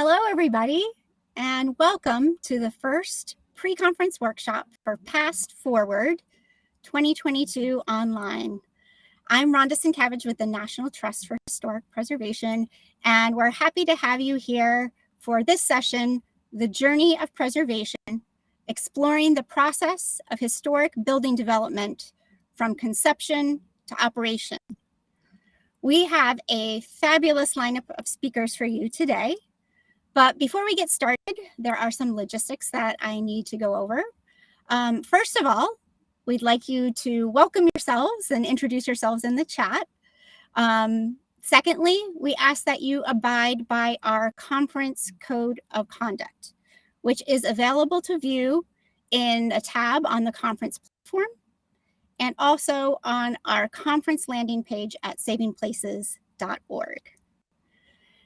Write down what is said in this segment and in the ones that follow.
Hello, everybody, and welcome to the first pre-conference workshop for Past Forward 2022 online. I'm Rhonda Sienkiewicz with the National Trust for Historic Preservation, and we're happy to have you here for this session, The Journey of Preservation, exploring the process of historic building development from conception to operation. We have a fabulous lineup of speakers for you today. But before we get started, there are some logistics that I need to go over. Um, first of all, we'd like you to welcome yourselves and introduce yourselves in the chat. Um, secondly, we ask that you abide by our conference code of conduct, which is available to view in a tab on the conference platform and also on our conference landing page at savingplaces.org.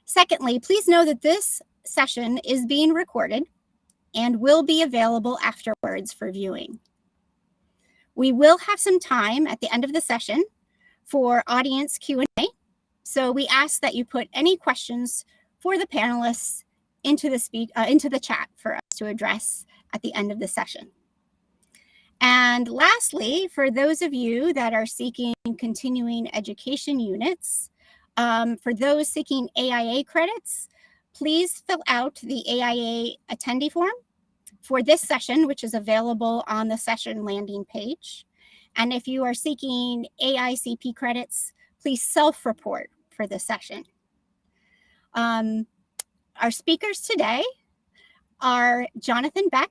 Secondly, please know that this session is being recorded and will be available afterwards for viewing. We will have some time at the end of the session for audience Q&A. So we ask that you put any questions for the panelists into the speak uh, into the chat for us to address at the end of the session. And lastly, for those of you that are seeking continuing education units, um, for those seeking AIA credits, please fill out the AIA attendee form for this session, which is available on the session landing page. And if you are seeking AICP credits, please self-report for this session. Um, our speakers today are Jonathan Beck,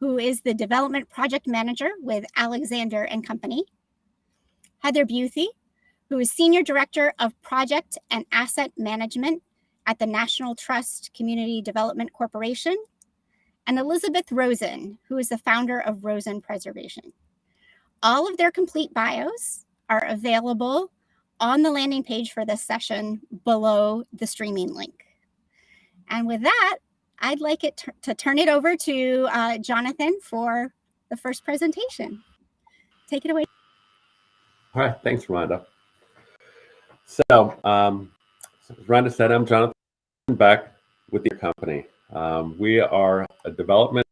who is the Development Project Manager with Alexander and Company, Heather Buthe, who is Senior Director of Project and Asset Management at the National Trust Community Development Corporation, and Elizabeth Rosen, who is the founder of Rosen Preservation. All of their complete bios are available on the landing page for this session below the streaming link. And with that, I'd like it to turn it over to uh, Jonathan for the first presentation. Take it away. All right, thanks, Rhonda. So, um, as Rhonda said, I'm Jonathan Beck with your company. Um, we are a development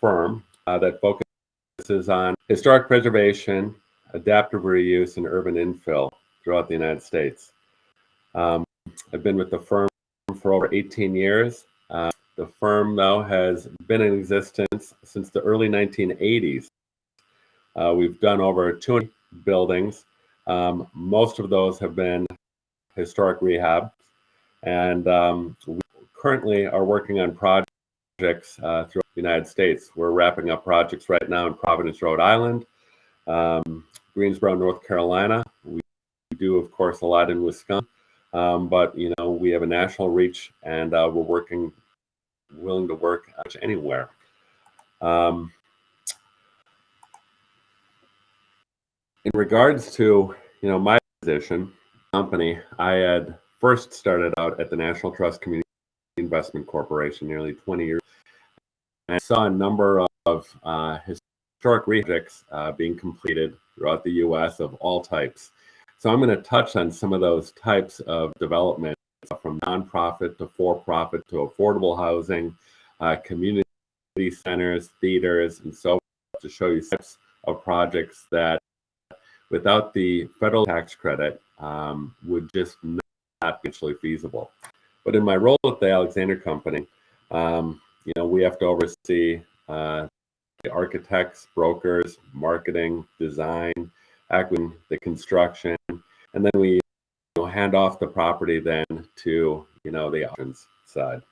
firm uh, that focuses on historic preservation, adaptive reuse, and urban infill throughout the United States. Um, I've been with the firm for over 18 years. Uh, the firm, though, has been in existence since the early 1980s. Uh, we've done over 200 buildings. Um, most of those have been historic rehab. And um, we currently are working on projects uh, throughout the United States. We're wrapping up projects right now in Providence, Rhode Island, um, Greensboro, North Carolina. We do, of course, a lot in Wisconsin, um, but you know we have a national reach, and uh, we're working, willing to work anywhere. Um, in regards to you know my position, company, I had first started out at the National Trust Community Investment Corporation nearly 20 years and I saw a number of uh, historic projects uh, being completed throughout the U.S. of all types. So I'm going to touch on some of those types of development from nonprofit to for-profit to affordable housing, uh, community centers, theaters, and so forth to show you types of projects that without the federal tax credit um, would just not not mutually feasible. But in my role at the Alexander Company, um, you know, we have to oversee uh, the architects, brokers, marketing, design, acting the construction, and then we you know, hand off the property then to you know the options side.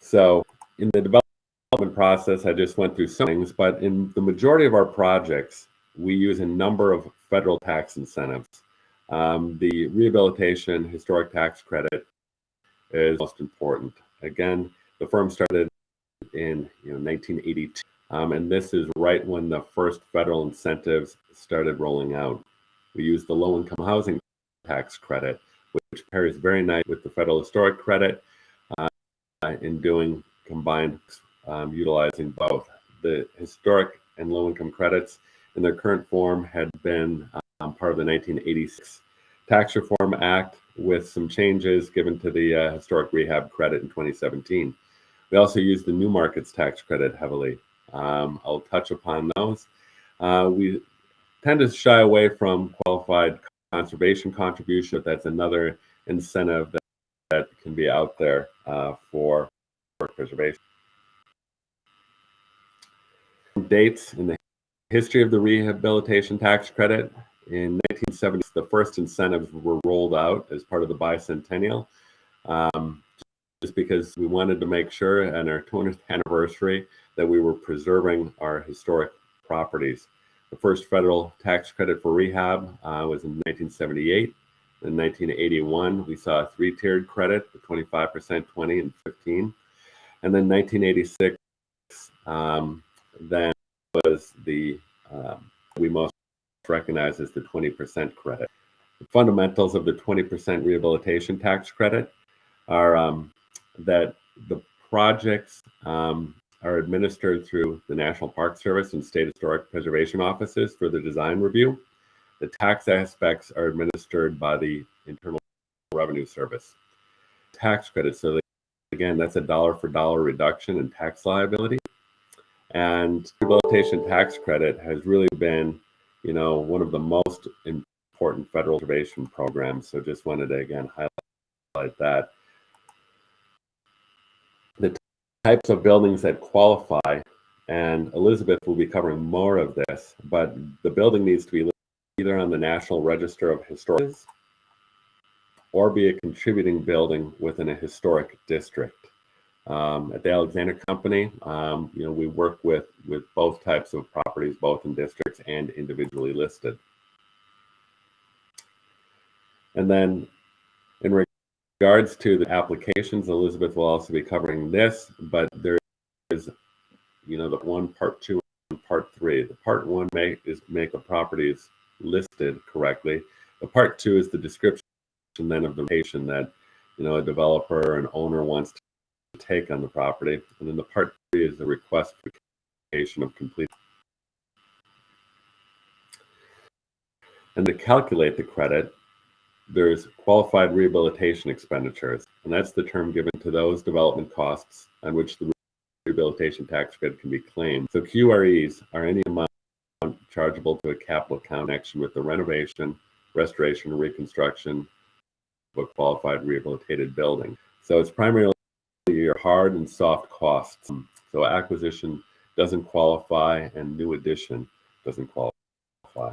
So in the development process, I just went through some things, but in the majority of our projects, we use a number of federal tax incentives. Um, the rehabilitation historic tax credit is most important. Again, the firm started in you know, 1982, um, and this is right when the first federal incentives started rolling out. We use the low-income housing tax credit, which pairs very nice with the federal historic credit uh, in doing combined, um, utilizing both. The historic and low-income credits in their current form had been um, part of the 1986 Tax Reform Act with some changes given to the uh, historic rehab credit in 2017. We also use the new markets tax credit heavily. Um, I'll touch upon those. Uh, we tend to shy away from qualified conservation contribution. That's another incentive that, that can be out there uh, for preservation. Dates in the history of the rehabilitation tax credit. In 1970, the first incentives were rolled out as part of the bicentennial. Um, just because we wanted to make sure on our 20th anniversary that we were preserving our historic properties. The first federal tax credit for rehab uh, was in 1978. In 1981, we saw a three-tiered credit, the 25%, 20, and 15. And then 1986, um, then was the um, we most recognize as the 20% credit. The fundamentals of the 20% rehabilitation tax credit are um, that the projects um, are administered through the National Park Service and State Historic Preservation Offices for the design review. The tax aspects are administered by the Internal Revenue Service. Tax credits, so again, that's a dollar for dollar reduction in tax liability. And rehabilitation tax credit has really been, you know, one of the most important federal preservation programs. So just wanted to again highlight that The types of buildings that qualify, and Elizabeth will be covering more of this, but the building needs to be either on the National Register of Historic or be a contributing building within a historic district. Um, at the Alexander Company, um, you know, we work with, with both types of properties, both in districts and individually listed. And then in regards to the applications, Elizabeth will also be covering this, but there is, you know, the one part two and part three. The part one make is make a property is listed correctly. The part two is the description and then of the location that, you know, a developer or an owner wants to take on the property. And then the part three is the request for of complete. And to calculate the credit, there's qualified rehabilitation expenditures, and that's the term given to those development costs on which the rehabilitation tax credit can be claimed. So QREs are any amount chargeable to a capital account action with the renovation, restoration, or reconstruction of a qualified rehabilitated building. So it's primarily hard and soft costs. So acquisition doesn't qualify and new addition doesn't qualify.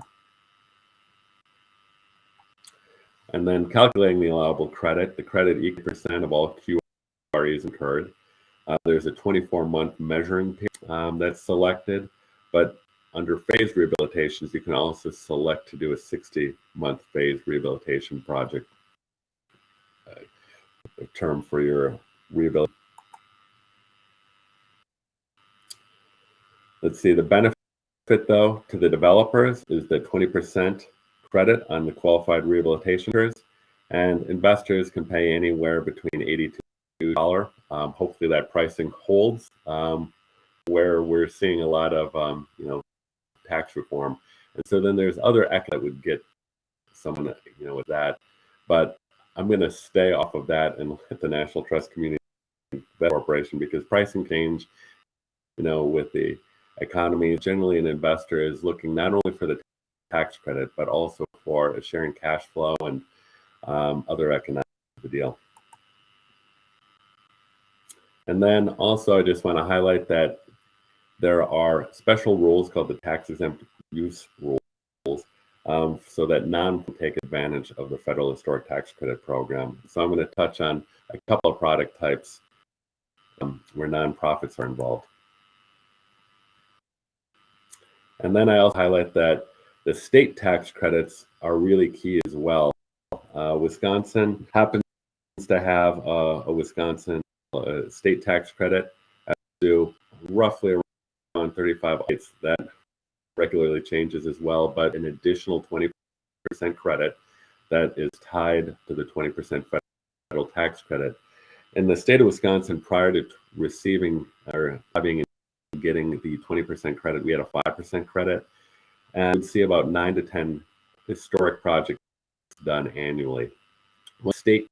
And then calculating the allowable credit, the credit equal percent of all QREs incurred. Uh, there's a 24-month measuring period um, that's selected, but under phased rehabilitations, you can also select to do a 60-month phased rehabilitation project uh, term for your rehabilitation. Let's see, the benefit though to the developers is the 20% credit on the qualified rehabilitation and investors can pay anywhere between 80 to $2. Um, hopefully that pricing holds um, where we're seeing a lot of, um, you know, tax reform. And so then there's other equity that would get someone, you know, with that. But I'm going to stay off of that and let the National Trust Community Corporation because pricing change, you know, with the economy, generally an investor is looking not only for the tax credit, but also for a sharing cash flow and um, other economic the deal. And then also, I just want to highlight that there are special rules called the tax exempt use rules um, so that non take advantage of the federal historic tax credit program. So I'm going to touch on a couple of product types um, where nonprofits are involved. And then I also highlight that the state tax credits are really key as well. Uh, Wisconsin happens to have a, a Wisconsin uh, state tax credit to roughly around 35 states. That regularly changes as well, but an additional 20% credit that is tied to the 20% federal tax credit. In the state of Wisconsin, prior to receiving or having getting the 20% credit, we had a 5% credit and see about nine to 10 historic projects done annually. When state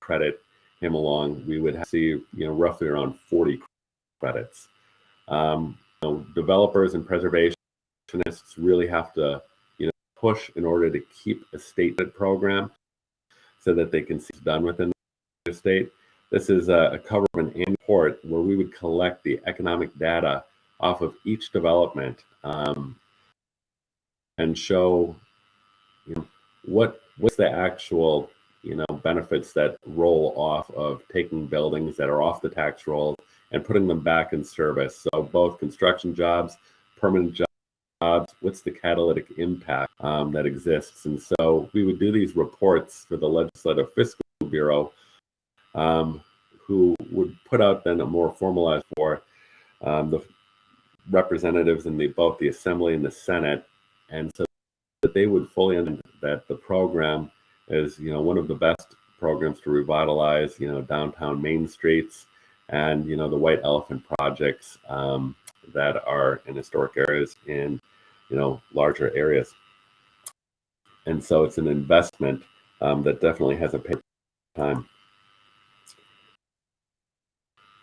credit came along, we would see you know roughly around 40 credits. Um, you know, developers and preservationists really have to you know push in order to keep a state program so that they can see it's done within the state. This is a, a cover of an report where we would collect the economic data off of each development um, and show you know, what what's the actual you know benefits that roll off of taking buildings that are off the tax rolls and putting them back in service. So both construction jobs, permanent jobs, what's the catalytic impact um, that exists? And so we would do these reports for the Legislative Fiscal Bureau, um, who would put out then a more formalized for um, the representatives in the both the Assembly and the Senate, and so that they would fully understand that the program is you know one of the best programs to revitalize you know downtown main streets and you know the white elephant projects um, that are in historic areas in you know larger areas. And so it's an investment um, that definitely has a pay time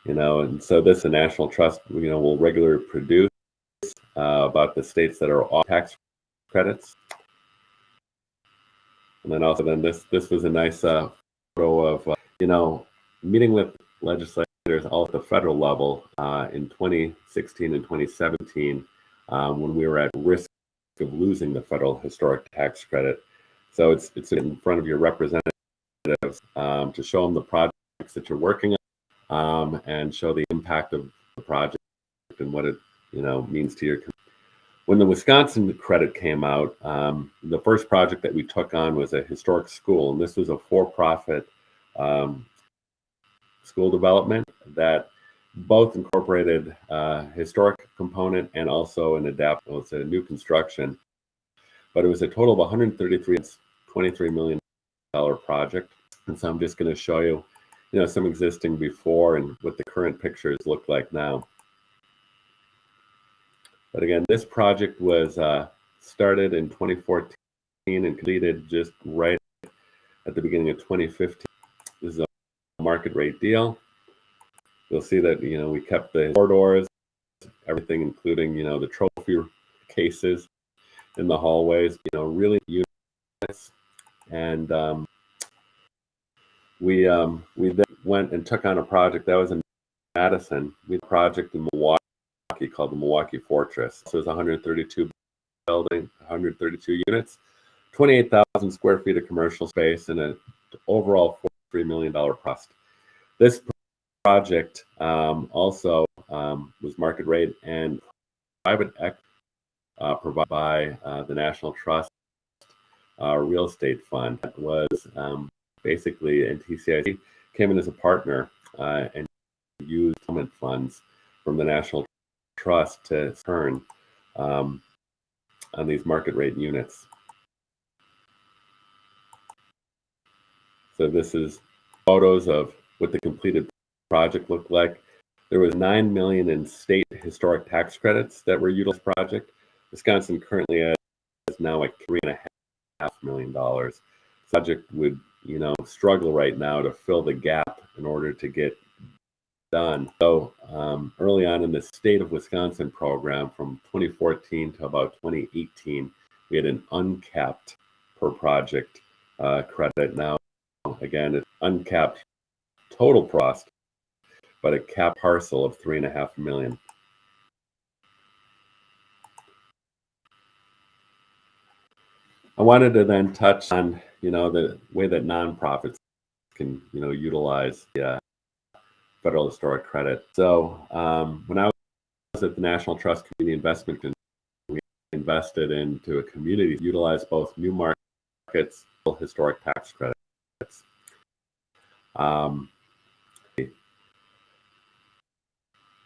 you know and so this the national trust you know will regularly produce uh, about the states that are off tax credits and then also then this this was a nice uh, photo of uh, you know meeting with legislators all at the federal level uh, in 2016 and 2017 um, when we were at risk of losing the federal historic tax credit. So it's it's in front of your representatives um, to show them the projects that you're working on um, and show the impact of the project and what it you know means to your when the Wisconsin credit came out, um, the first project that we took on was a historic school, and this was a for-profit um, school development that both incorporated uh, historic component and also an adapt. Well, it's a new construction, but it was a total of 133, 23 million dollar project. And so I'm just going to show you, you know, some existing before and what the current pictures look like now. But again, this project was uh, started in 2014 and completed just right at the beginning of 2015. This is a market rate deal. You'll see that, you know, we kept the corridors, everything, including, you know, the trophy cases in the hallways, you know, really units. And um, we um, we then went and took on a project that was in Madison. We had a project in Milwaukee called the Milwaukee Fortress. So it was 132 building, 132 units, 28,000 square feet of commercial space, and an overall $43 million cost. This project um, also um, was market rate and private equity uh, provided by uh, the National Trust uh, Real Estate Fund That was um, basically, NTCIC came in as a partner uh, and used funds from the National trust to turn um, on these market rate units. So this is photos of what the completed project looked like. There was 9 million in state historic tax credits that were utilized project. Wisconsin currently has now like three and a half million dollars. Project would, you know, struggle right now to fill the gap in order to get done. So um, early on in the state of Wisconsin program from 2014 to about 2018, we had an uncapped per project uh, credit. Now, again, it's uncapped total cost, but a cap parcel of three and a half million. I wanted to then touch on, you know, the way that nonprofits can, you know, utilize the uh, federal historic credit. So um, when I was at the National Trust Community Investment, we invested into a community to utilize both new markets, historic tax credits. Um,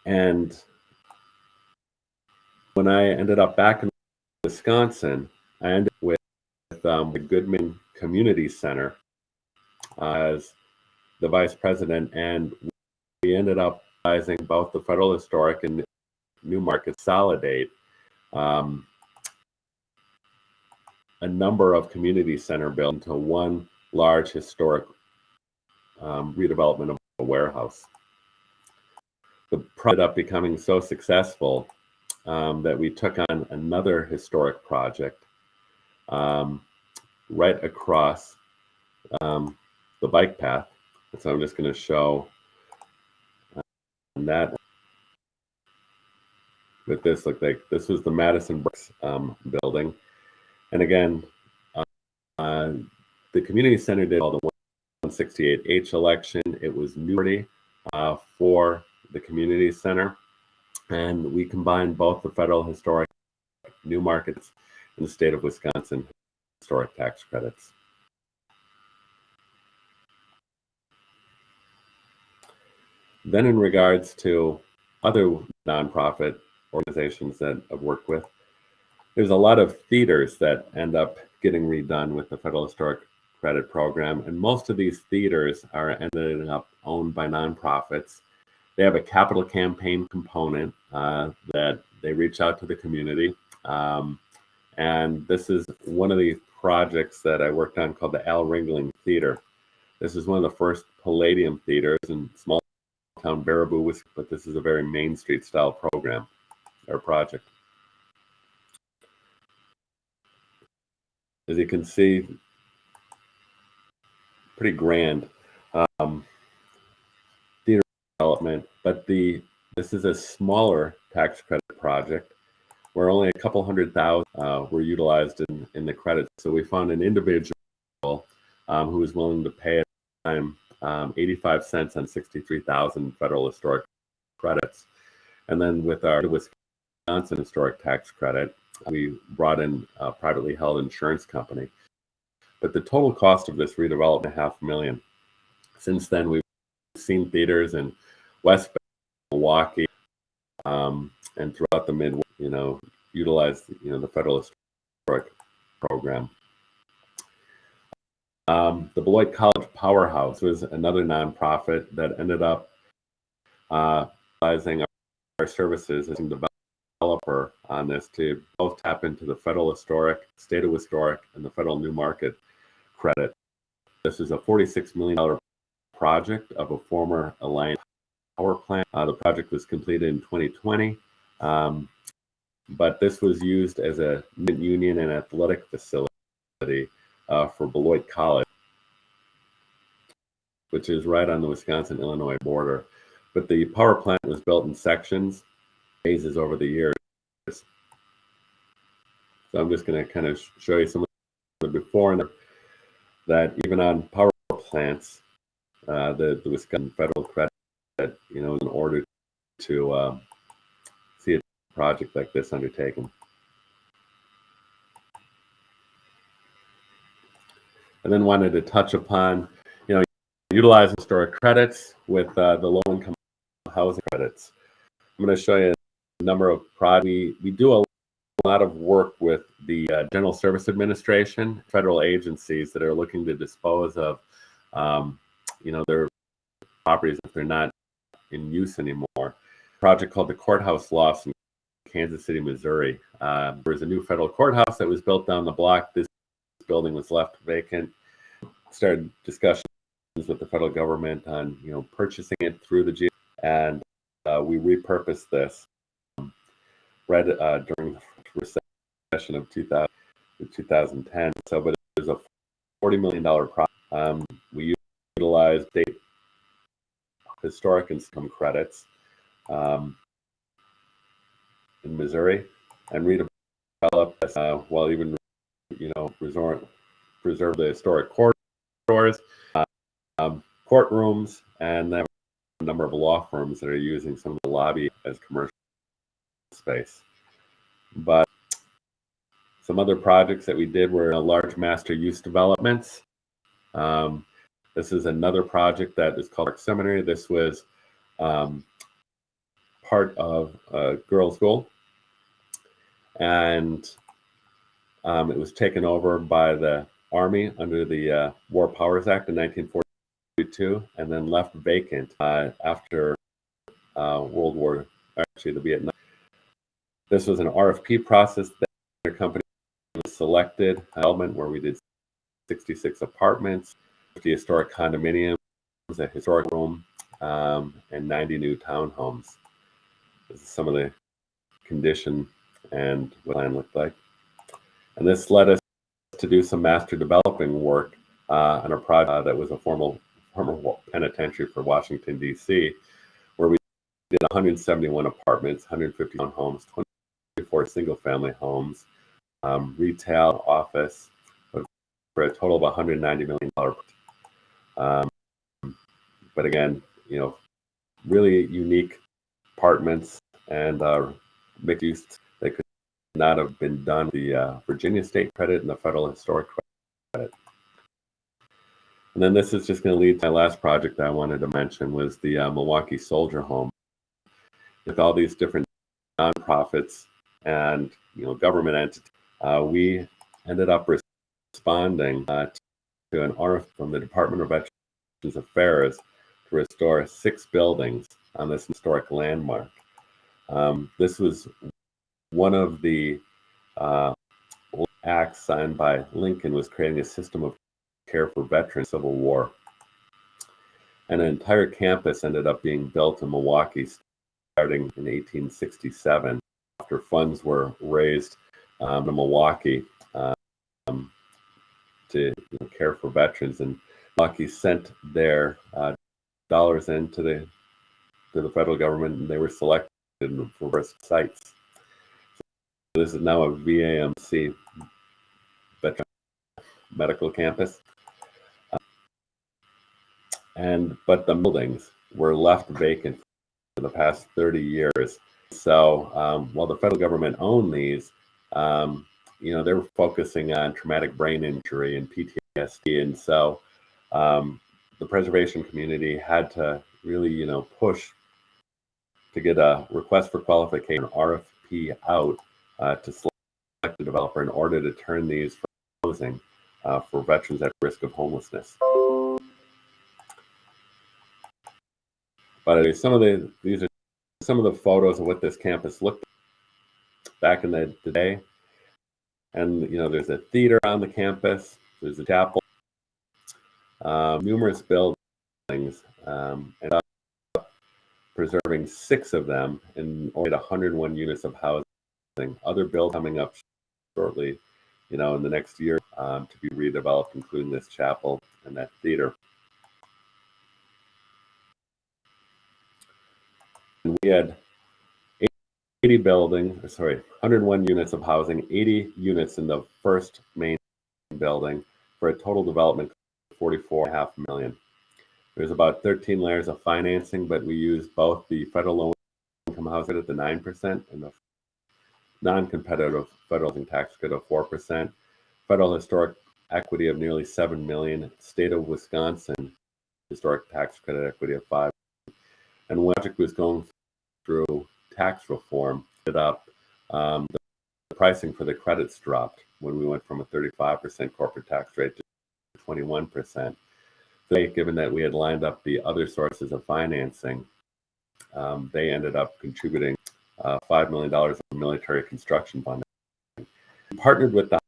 and when I ended up back in Wisconsin, I ended up with um, the Goodman Community Center as the vice president, and we ended up realizing both the Federal Historic and Newmarket Consolidate um, a number of community center built into one large historic um, redevelopment of a warehouse. The project up becoming so successful um, that we took on another historic project um, right across um, the bike path. so I'm just going to show uh, that with this look like this was the Madison Brooks um, building. And again, uh, the community center did all the 168H election. It was new uh, for the community center. And we combined both the federal historic new markets and the state of Wisconsin historic tax credits. Then in regards to other nonprofit organizations that I've worked with, there's a lot of theaters that end up getting redone with the Federal Historic Credit Program. And most of these theaters are ended up owned by nonprofits. They have a capital campaign component uh, that they reach out to the community. Um, and this is one of the projects that I worked on called the Al Ringling Theater. This is one of the first Palladium theaters in small town Baraboo, but this is a very Main Street style program or project. As you can see, pretty grand um, theater development, but the this is a smaller tax credit project where only a couple hundred thousand uh, were utilized in, in the credit. So we found an individual um, who was willing to pay at the time um, 85 cents on 63,000 federal historic credits. And then with our Wisconsin historic tax credit, we brought in a privately held insurance company. But the total cost of this redevelopment, half million. Since then, we've seen theaters in West Milwaukee um, and throughout the Midwest, you know, utilize you know the federal historic program. Um, the Beloit College Powerhouse was another nonprofit that ended up uh, utilizing our, our services as a developer on this to both tap into the federal historic, state of historic, and the federal new market credit. This is a $46 million project of a former Alliant power plant. Uh, the project was completed in 2020, um, but this was used as a union and athletic facility uh, for Beloit College, which is right on the Wisconsin-Illinois border. But the power plant was built in sections, phases over the years. So I'm just going to kind of show you some of the before and that even on power plants, uh, the, the Wisconsin federal credit, you know, in order to uh, project like this undertaken. and then wanted to touch upon, you know, utilizing historic credits with uh, the low-income housing credits. I'm going to show you a number of projects. We, we do a lot of work with the uh, General Service Administration, federal agencies that are looking to dispose of, um, you know, their properties if they're not in use anymore. A project called the Courthouse in Kansas City, Missouri. Uh, was a new federal courthouse that was built down the block. This building was left vacant. Started discussions with the federal government on you know purchasing it through the G, and uh, we repurposed this um, right uh, during the recession of 2000 2010. So, but it was a 40 million dollar project. Um, we utilized state historic income credits um, in Missouri and redeveloped uh, while even you know, resort, preserve the historic corridors, um, courtrooms, and then a number of law firms that are using some of the lobby as commercial space. But some other projects that we did were large master use developments. Um, this is another project that is called Seminary. This was um, part of a girls' school. And um, it was taken over by the Army under the uh, War Powers Act in 1942 and then left vacant uh, after uh, World War, actually the Vietnam. This was an RFP process that the company was selected element where we did 66 apartments, 50 historic condominiums, a historic room, um, and 90 new townhomes. This is some of the condition and what land looked like. And this led us to do some master developing work uh, on a project that was a formal former penitentiary for Washington, D.C., where we did 171 apartments, 150 homes, 24 single family homes, um, retail, office, for a total of 190 million dollars. Um, but again, you know, really unique apartments and uh, mixed use not have been done. The uh, Virginia State credit and the Federal Historic credit. And then this is just going to lead to my last project that I wanted to mention was the uh, Milwaukee Soldier Home. With all these different nonprofits and you know government entities, uh, we ended up responding uh, to an RF from the Department of Veterans Affairs to restore six buildings on this historic landmark. Um, this was one of the uh, acts signed by Lincoln was creating a system of care for veterans Civil War. And an entire campus ended up being built in Milwaukee starting in 1867 after funds were raised um, in Milwaukee um, to you know, care for veterans. And Milwaukee sent their uh, dollars into the to the federal government, and they were selected for sites. Is now a VAMC medical campus. and but the buildings were left vacant for the past 30 years. So um, while the federal government owned these, um, you know, they were focusing on traumatic brain injury and PTSD. And so um, the preservation community had to really, you know, push to get a request for qualification RFP out uh, to select a developer in order to turn these for housing uh, for veterans at risk of homelessness. But some of the these are some of the photos of what this campus looked like back in the, the day. And you know, there's a theater on the campus. There's a chapel, um, numerous buildings, um, and preserving six of them and only 101 units of housing. Other builds coming up shortly, you know, in the next year um, to be redeveloped, including this chapel and that theater. And we had 80 buildings, sorry, 101 units of housing, 80 units in the first main building for a total development of 44.5 million. There's about 13 layers of financing, but we used both the federal low income housing at the 9% and the non-competitive federal tax credit of 4%, federal historic equity of nearly 7 million, state of Wisconsin historic tax credit equity of 5 and when project was going through tax reform, it up um, the, the pricing for the credits dropped when we went from a 35% corporate tax rate to 21%. So, given that we had lined up the other sources of financing, um, they ended up contributing uh, $5 million of military construction funding. We partnered with the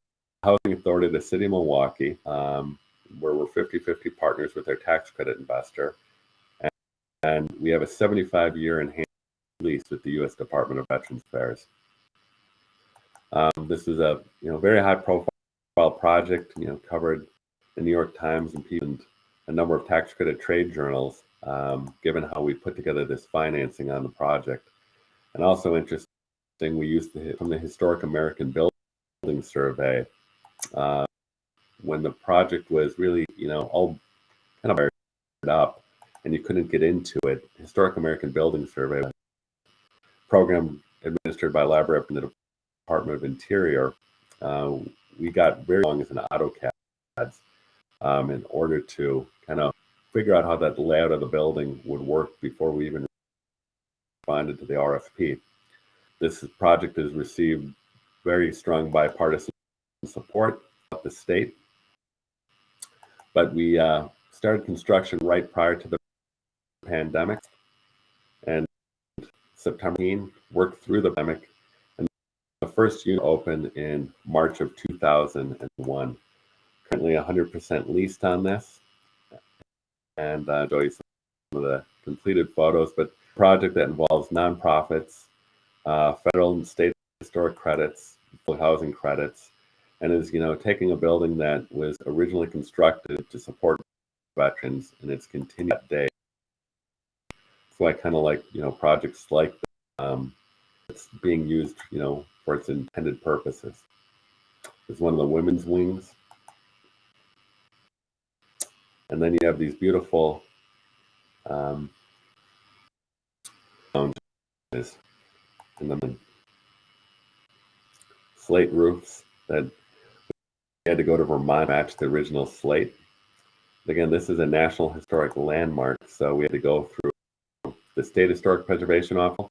Housing Authority of the City of Milwaukee, um, where we're 50 50 partners with their tax credit investor. And, and we have a 75 year enhanced lease with the U.S. Department of Veterans Affairs. Um, this is a you know very high profile project. You know covered the New York Times and, and a number of tax credit trade journals. Um, given how we put together this financing on the project, and also interesting, we used the, from the Historic American Building Survey uh, when the project was really you know all kind of up and you couldn't get into it. Historic American Building Survey program administered by LabRep in the Department of Interior, uh, we got very long as an AutoCAD um, in order to kind of figure out how that layout of the building would work before we even responded to the RFP. This project has received very strong bipartisan support of the state, but we uh, started construction right prior to the pandemic, and September, worked through the pandemic, and the first unit opened in March of 2001. Currently 100% leased on this. And uh, you some of the completed photos, but project that involves nonprofits, uh, federal and state historic credits, housing credits, and is you know taking a building that was originally constructed to support veterans and it's continued that day. So I kind of like you know projects like um, it's being used you know for its intended purposes. It's one of the women's wings. And then you have these beautiful um, and then slate roofs that we had to go to Vermont match the original slate. Again, this is a National Historic Landmark, so we had to go through the State Historic Preservation Office,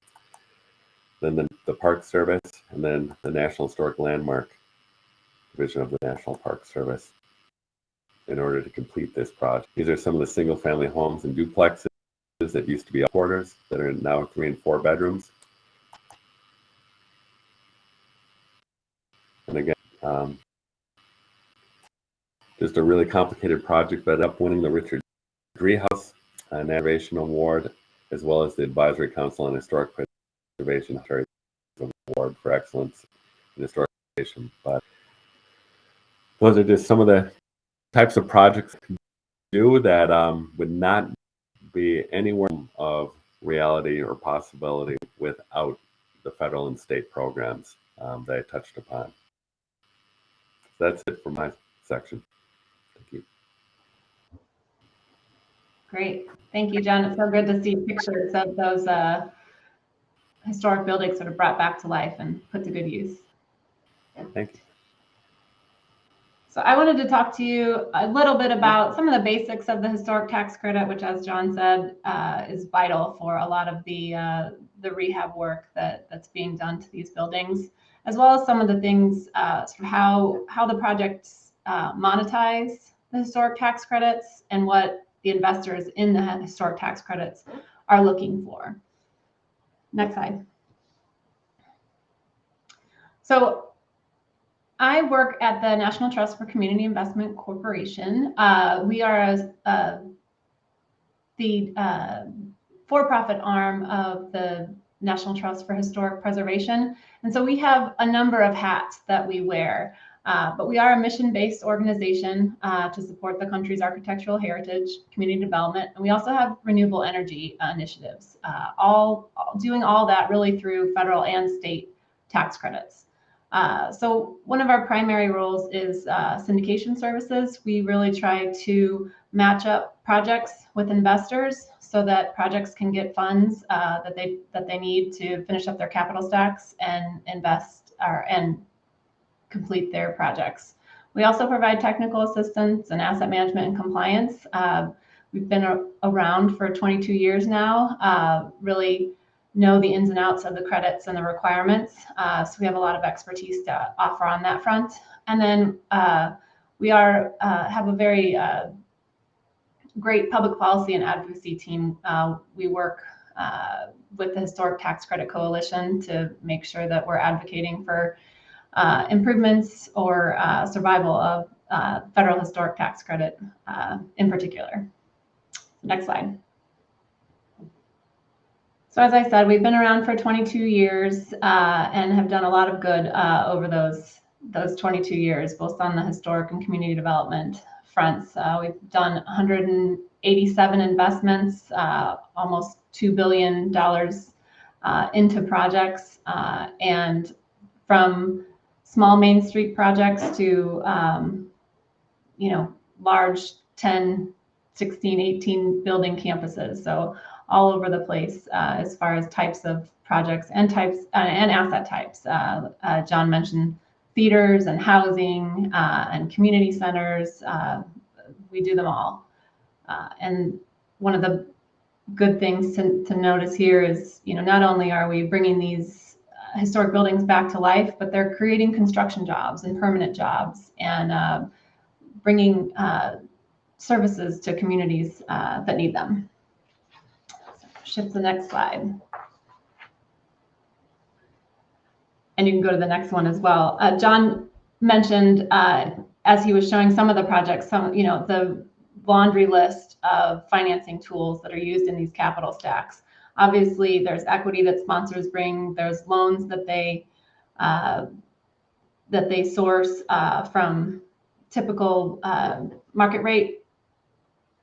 then the, the Park Service, and then the National Historic Landmark Division of the National Park Service in order to complete this project. These are some of the single family homes and duplexes that used to be quarters that are now three and four bedrooms. And again, um, just a really complicated project, but up winning the Richard Driehaus uh, Innovation Award, as well as the Advisory Council on Historic Preservation Award for Excellence in Historic Preservation. But those are just some of the types of projects do that um, would not be anywhere of reality or possibility without the federal and state programs um, that I touched upon. So that's it for my section. Thank you. Great. Thank you, John. It's so good to see pictures of those uh, historic buildings sort of brought back to life and put to good use. Thank you. So I wanted to talk to you a little bit about some of the basics of the historic tax credit, which, as John said, uh, is vital for a lot of the uh, the rehab work that that's being done to these buildings, as well as some of the things, uh, sort of how how the projects uh, monetize the historic tax credits and what the investors in the historic tax credits are looking for. Next slide. So I work at the National Trust for Community Investment Corporation. Uh, we are a, a, the uh, for-profit arm of the National Trust for Historic Preservation. And so we have a number of hats that we wear. Uh, but we are a mission-based organization uh, to support the country's architectural heritage, community development, and we also have renewable energy uh, initiatives, uh, all, all, doing all that really through federal and state tax credits. Uh, so one of our primary roles is uh, syndication services. We really try to match up projects with investors so that projects can get funds uh, that they that they need to finish up their capital stacks and invest or and complete their projects. We also provide technical assistance and asset management and compliance. Uh, we've been around for 22 years now, uh, really know the ins and outs of the credits and the requirements. Uh, so we have a lot of expertise to offer on that front. And then uh, we are uh, have a very uh, great public policy and advocacy team. Uh, we work uh, with the Historic Tax Credit Coalition to make sure that we're advocating for improvements or survival of federal historic tax credit in particular. Next slide. So as I said, we've been around for 22 years uh, and have done a lot of good uh, over those those 22 years, both on the historic and community development fronts. Uh, we've done 187 investments, uh, almost $2 billion uh, into projects, uh, and from small Main Street projects to, um, you know, large 10, 16, 18 building campuses. So all over the place uh, as far as types of projects and types uh, and asset types. Uh, uh John mentioned theaters and housing uh, and community centers. Uh, we do them all. and one of the good things to, to notice here is, you know, not only are we bringing these historic buildings back to life, but they're creating construction jobs and permanent jobs and bringing services to communities that need them shift the next slide. and you can go to the next one as well. Uh, John mentioned uh, as he was showing some of the projects, some, you know, the laundry list of financing tools that are used in these capital stacks. Obviously, there's equity that sponsors bring, there's loans that they uh, that they source uh, from typical uh, market rate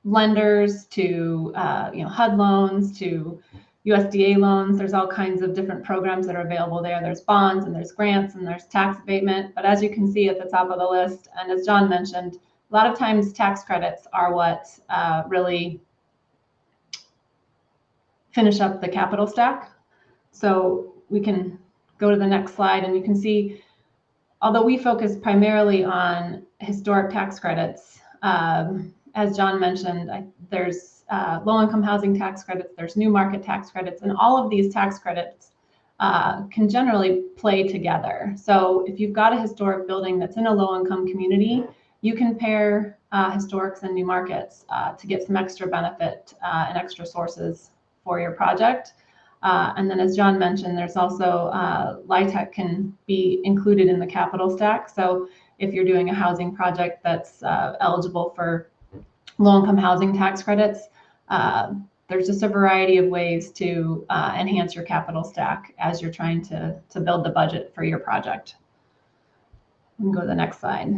lenders to uh, you know HUD loans to USDA loans. There's all kinds of different programs that are available there. There's bonds and there's grants and there's tax abatement. But as you can see at the top of the list, and as John mentioned, a lot of times tax credits are what uh, really finish up the capital stack. So we can go to the next slide and you can see, although we focus primarily on historic tax credits, um, as John mentioned, I, there's uh, low-income housing tax credits, there's new market tax credits, and all of these tax credits uh, can generally play together. So if you've got a historic building that's in a low-income community, you can pair uh, historics and new markets uh, to get some extra benefit uh, and extra sources for your project. Uh, and then as John mentioned, there's also LIHTC can be included in the capital stack. So if you're doing a housing project that's eligible for low-income housing tax credits, uh, there's just a variety of ways to uh, enhance your capital stack as you're trying to, to build the budget for your project. And go to the next slide.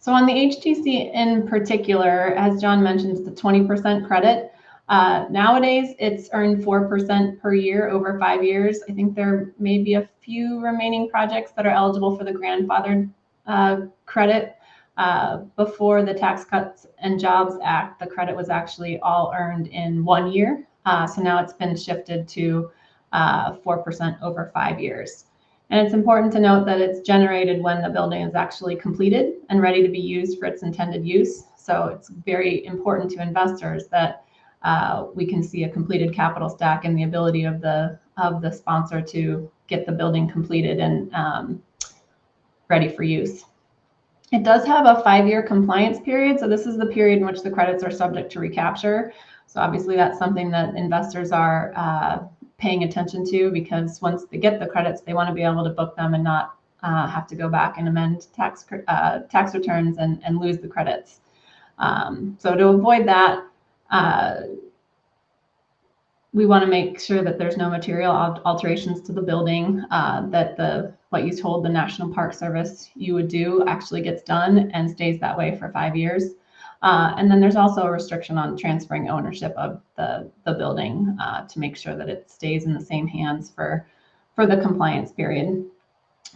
So on the HTC in particular, as John mentioned, the 20% credit. Uh, nowadays, it's earned 4% per year over five years. I think there may be a few remaining projects that are eligible for the grandfathered uh, credit. Uh, before the Tax Cuts and Jobs Act, the credit was actually all earned in one year. Uh, so now it's been shifted to 4% uh, over five years. And it's important to note that it's generated when the building is actually completed and ready to be used for its intended use. So it's very important to investors that uh, we can see a completed capital stack and the ability of the of the sponsor to get the building completed and um, ready for use. It does have a five-year compliance period. So this is the period in which the credits are subject to recapture. So obviously that's something that investors are uh, paying attention to because once they get the credits, they want to be able to book them and not uh, have to go back and amend tax uh, tax returns and, and lose the credits. Um, so to avoid that, uh, we want to make sure that there's no material alterations to the building, uh, that the what you told the National Park Service you would do actually gets done and stays that way for five years. Uh, and then there's also a restriction on transferring ownership of the, the building uh, to make sure that it stays in the same hands for, for the compliance period.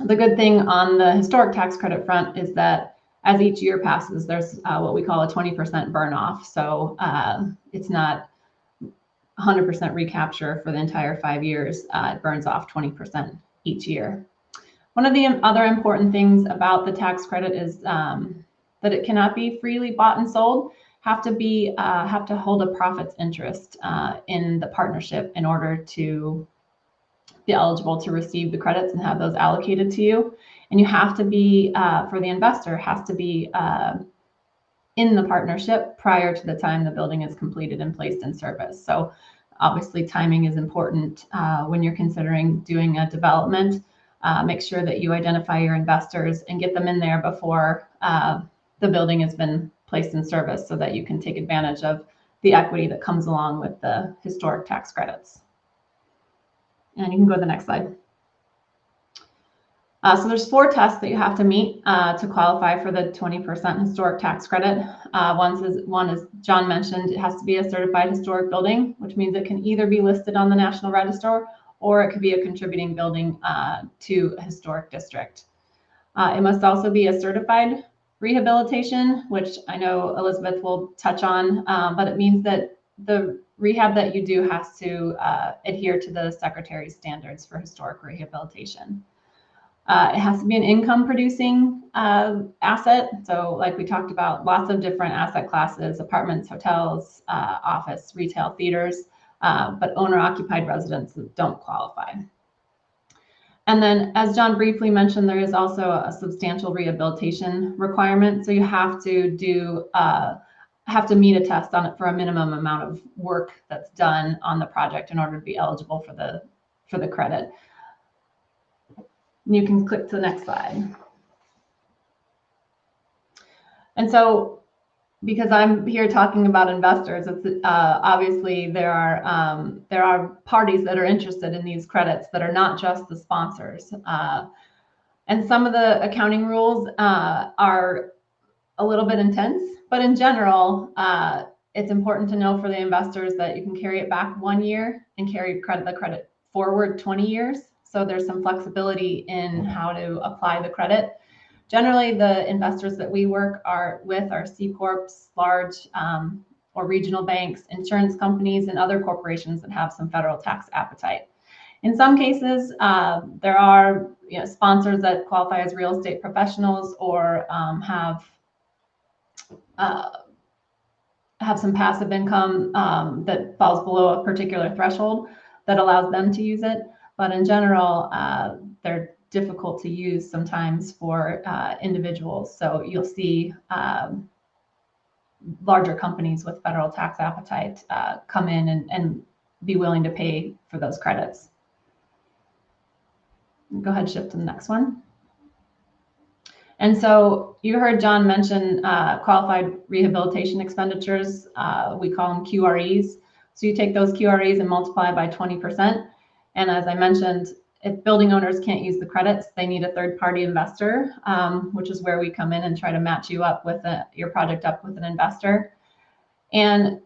The good thing on the historic tax credit front is that as each year passes, there's uh, what we call a 20% burn off. So uh, it's not 100% recapture for the entire five years. Uh, it burns off 20% each year. One of the other important things about the tax credit is um, that it cannot be freely bought and sold. Have to be uh, have to hold a profits interest uh, in the partnership in order to be eligible to receive the credits and have those allocated to you. And you have to be, uh, for the investor, has to be uh, in the partnership prior to the time the building is completed and placed in service. So obviously timing is important uh, when you're considering doing a development. Uh, make sure that you identify your investors and get them in there before uh, the building has been placed in service so that you can take advantage of the equity that comes along with the historic tax credits. And you can go to the next slide. Uh, so there's four tests that you have to meet uh, to qualify for the 20% historic tax credit. Uh, one, is, one is John mentioned, it has to be a certified historic building, which means it can either be listed on the National Register or it could be a contributing building uh, to a historic district. Uh, it must also be a certified rehabilitation, which I know Elizabeth will touch on, um, but it means that the rehab that you do has to uh, adhere to the secretary's standards for historic rehabilitation. Uh, it has to be an income producing uh, asset. So like we talked about, lots of different asset classes, apartments, hotels, uh, office, retail, theaters, uh, but owner occupied residences don't qualify. And then as John briefly mentioned, there is also a substantial rehabilitation requirement. So you have to do, uh, have to meet a test on it for a minimum amount of work that's done on the project in order to be eligible for the, for the credit. You can click to the next slide. And so because I'm here talking about investors, it's uh, obviously there are um, there are parties that are interested in these credits that are not just the sponsors. Uh, and some of the accounting rules uh, are a little bit intense, but in general, uh, it's important to know for the investors that you can carry it back one year and carry credit the credit forward 20 years. So there's some flexibility in how to apply the credit. Generally, the investors that we work are with are C corps, large um, or regional banks, insurance companies, and other corporations that have some federal tax appetite. In some cases, uh, there are you know, sponsors that qualify as real estate professionals or um, have uh, have some passive income um, that falls below a particular threshold that allows them to use it. But in general, uh, they're difficult to use sometimes for uh, individuals. So you'll see um, larger companies with federal tax appetite uh, come in and, and be willing to pay for those credits. Go ahead, shift to the next one. And so you heard John mention uh, qualified rehabilitation expenditures. Uh, we call them QREs. So you take those QREs and multiply by 20%. And as I mentioned, if building owners can't use the credits, they need a third party investor, um, which is where we come in and try to match you up with a, your project up with an investor. And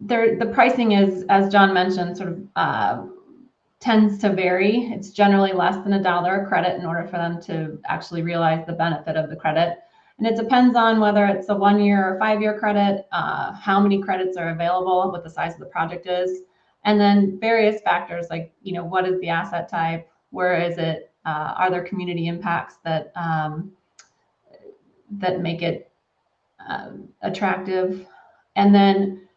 there, the pricing is, as John mentioned, sort of uh, tends to vary. It's generally less than a dollar a credit in order for them to actually realize the benefit of the credit. And it depends on whether it's a one year or five year credit, uh, how many credits are available, what the size of the project is, and then various factors like, you know, what is the asset type? Where is it? Uh, are there community impacts that um, that make it um, attractive? And then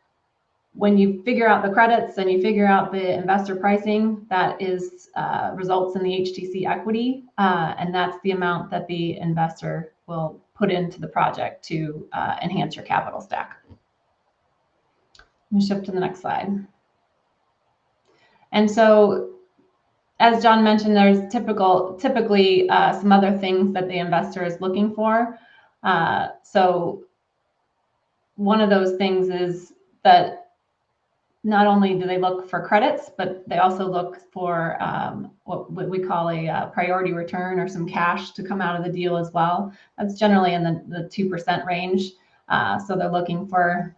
when you figure out the credits and you figure out the investor pricing, that is uh, results in the HTC equity, uh, and that's the amount that the investor will put into the project to uh, enhance your capital stack. Let me shift to the next slide. And so, as John mentioned, there's typical, typically uh, some other things that the investor is looking for. Uh, so, one of those things is that not only do they look for credits, but they also look for um, what, what, we call a uh, priority return or some cash to come out of the deal as well. That's generally in the, the 2% range. Uh, so they're looking for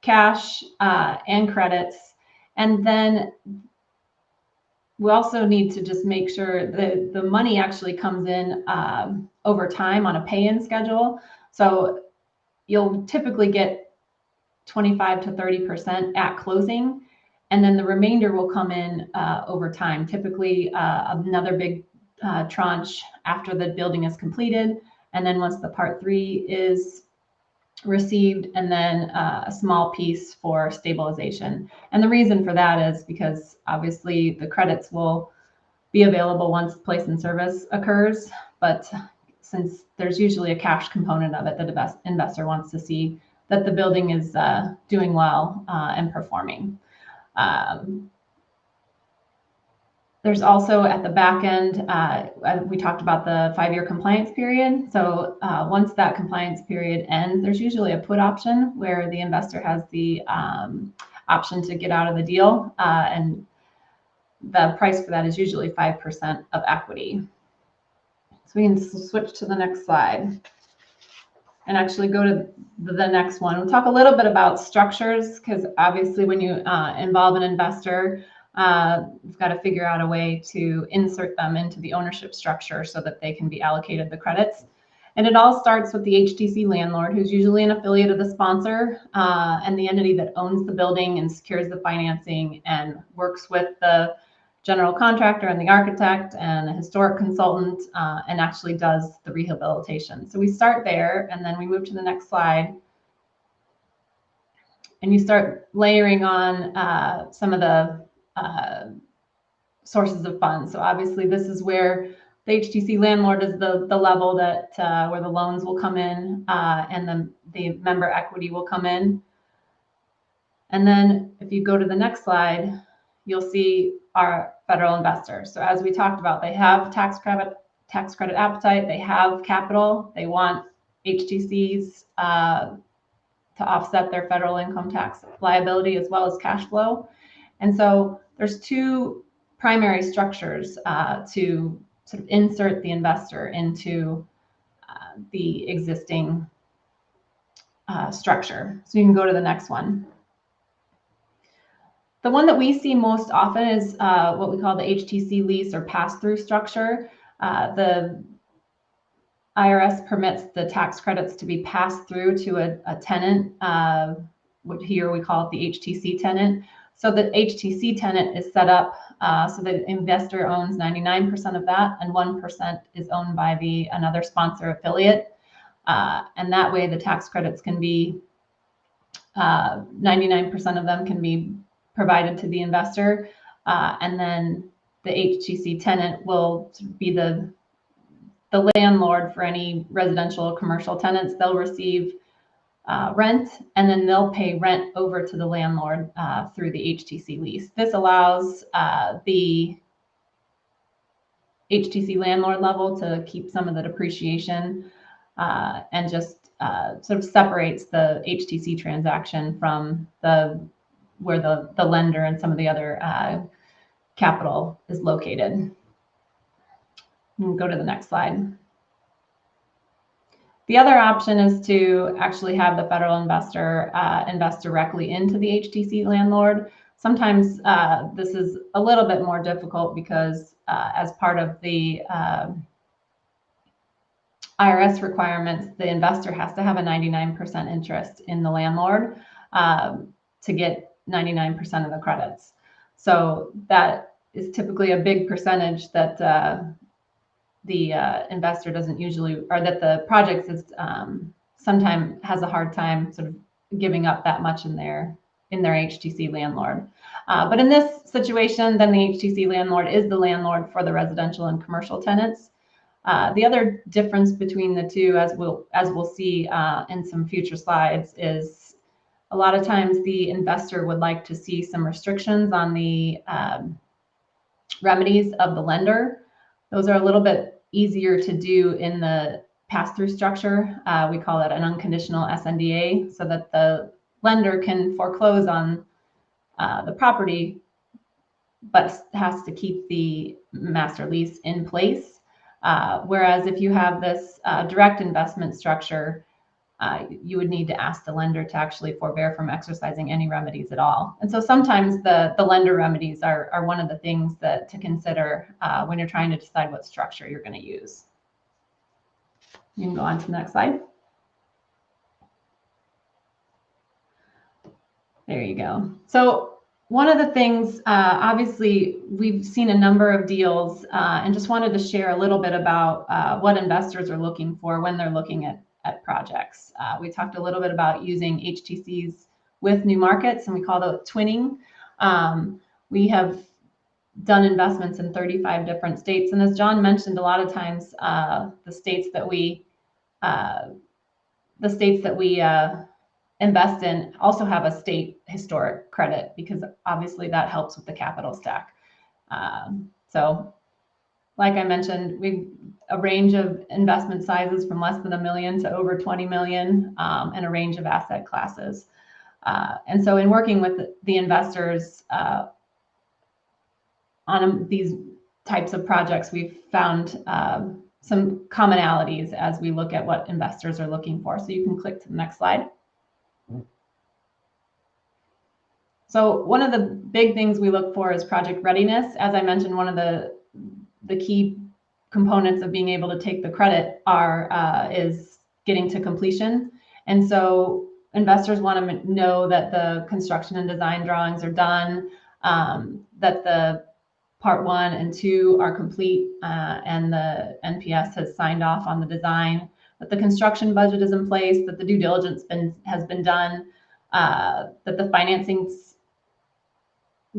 cash uh, and credits. And then we also need to just make sure that the money actually comes in um, over time on a pay-in schedule. So you'll typically get 25 to 30% at closing. And then the remainder will come in uh, over time, typically uh, another big uh, tranche after the building is completed. And then once the part three is received, and then uh, a small piece for stabilization. And the reason for that is because obviously the credits will be available once place in service occurs. But since there's usually a cash component of it that the investor wants to see that the building is uh, doing well uh, and performing. Um, there's also at the back end, uh, we talked about the five-year compliance period. So uh, once that compliance period ends, there's usually a put option where the investor has the um, option to get out of the deal. Uh, and the price for that is usually 5% of equity. So we can switch to the next slide and actually go to the next one. We'll talk a little bit about structures because obviously when you uh, involve an investor, uh, you've got to figure out a way to insert them into the ownership structure so that they can be allocated the credits. And it all starts with the HTC landlord, who's usually an affiliate of the sponsor uh, and the entity that owns the building and secures the financing and works with the general contractor and the architect and a historic consultant uh, and actually does the rehabilitation. So we start there and then we move to the next slide. And you start layering on uh, some of the uh, sources of funds. So obviously this is where the HTC landlord is the, the level that uh, where the loans will come in uh, and then the member equity will come in. And then if you go to the next slide, you'll see our federal investors. So as we talked about, they have tax credit tax credit appetite, they have capital, they want HTCs uh, to offset their federal income tax liability as well as cash flow. And so there's two primary structures uh, to sort of insert the investor into uh, the existing uh, structure. So you can go to the next one. The one that we see most often is uh, what we call the HTC lease or pass-through structure. Uh, the IRS permits the tax credits to be passed through to a, a tenant. Uh, here we call it the HTC tenant. So the HTC tenant is set up uh, so the investor owns 99% of that, and 1% is owned by the another sponsor affiliate. Uh, and that way, the tax credits can be 99% uh, of them can be provided to the investor, uh, and then the HTC tenant will be the the landlord for any residential commercial tenants. They'll receive uh, rent, and then they'll pay rent over to the landlord uh, through the HTC lease. This allows uh, the HTC landlord level to keep some of the depreciation uh, and just uh, sort of separates the HTC transaction from the where the, the lender and some of the other uh, capital is located. Go to the next slide. The other option is to actually have the federal investor uh, invest directly into the HTC landlord. Sometimes uh, this is a little bit more difficult because uh, as part of the um, IRS requirements, the investor has to have a 99% interest in the landlord um, to get 99% of the credits. So that is typically a big percentage that uh, the uh, investor doesn't usually, or that the project is um, sometimes has a hard time sort of giving up that much in their in their HTC landlord. Uh, but in this situation, then the HTC landlord is the landlord for the residential and commercial tenants. Uh, the other difference between the two, as we'll as we'll see uh, in some future slides, is a lot of times the investor would like to see some restrictions on the um, remedies of the lender. Those are a little bit easier to do in the pass-through structure. Uh, we call it an unconditional SNDA so that the lender can foreclose on uh, the property, but has to keep the master lease in place. Uh, whereas if you have this uh, direct investment structure, uh, you would need to ask the lender to actually forbear from exercising any remedies at all. And so sometimes the, the lender remedies are, are one of the things that to consider uh, when you're trying to decide what structure you're going to use. You can go on to the next slide. There you go. So one of the things, uh, obviously, we've seen a number of deals uh, and just wanted to share a little bit about uh, what investors are looking for when they're looking at at projects. Uh, we talked a little bit about using HTCs with new markets, and we call that twinning. Um, we have done investments in 35 different states, and as John mentioned, a lot of times uh, the states that we uh, the states that we uh, invest in also have a state historic credit because obviously that helps with the capital stack. Um, so like I mentioned, we a range of investment sizes from less than a million to over 20 million um, and a range of asset classes. Uh, and so in working with the investors uh, on these types of projects, we've found um, some commonalities as we look at what investors are looking for. So you can click to the next slide. So one of the big things we look for is project readiness. As I mentioned, one of the the key components of being able to take the credit are uh, is getting to completion. And so investors want to know that the construction and design drawings are done, um, that the part one and two are complete, uh, and the NPS has signed off on the design, that the construction budget is in place, that the due diligence been, has been done, uh, that the financing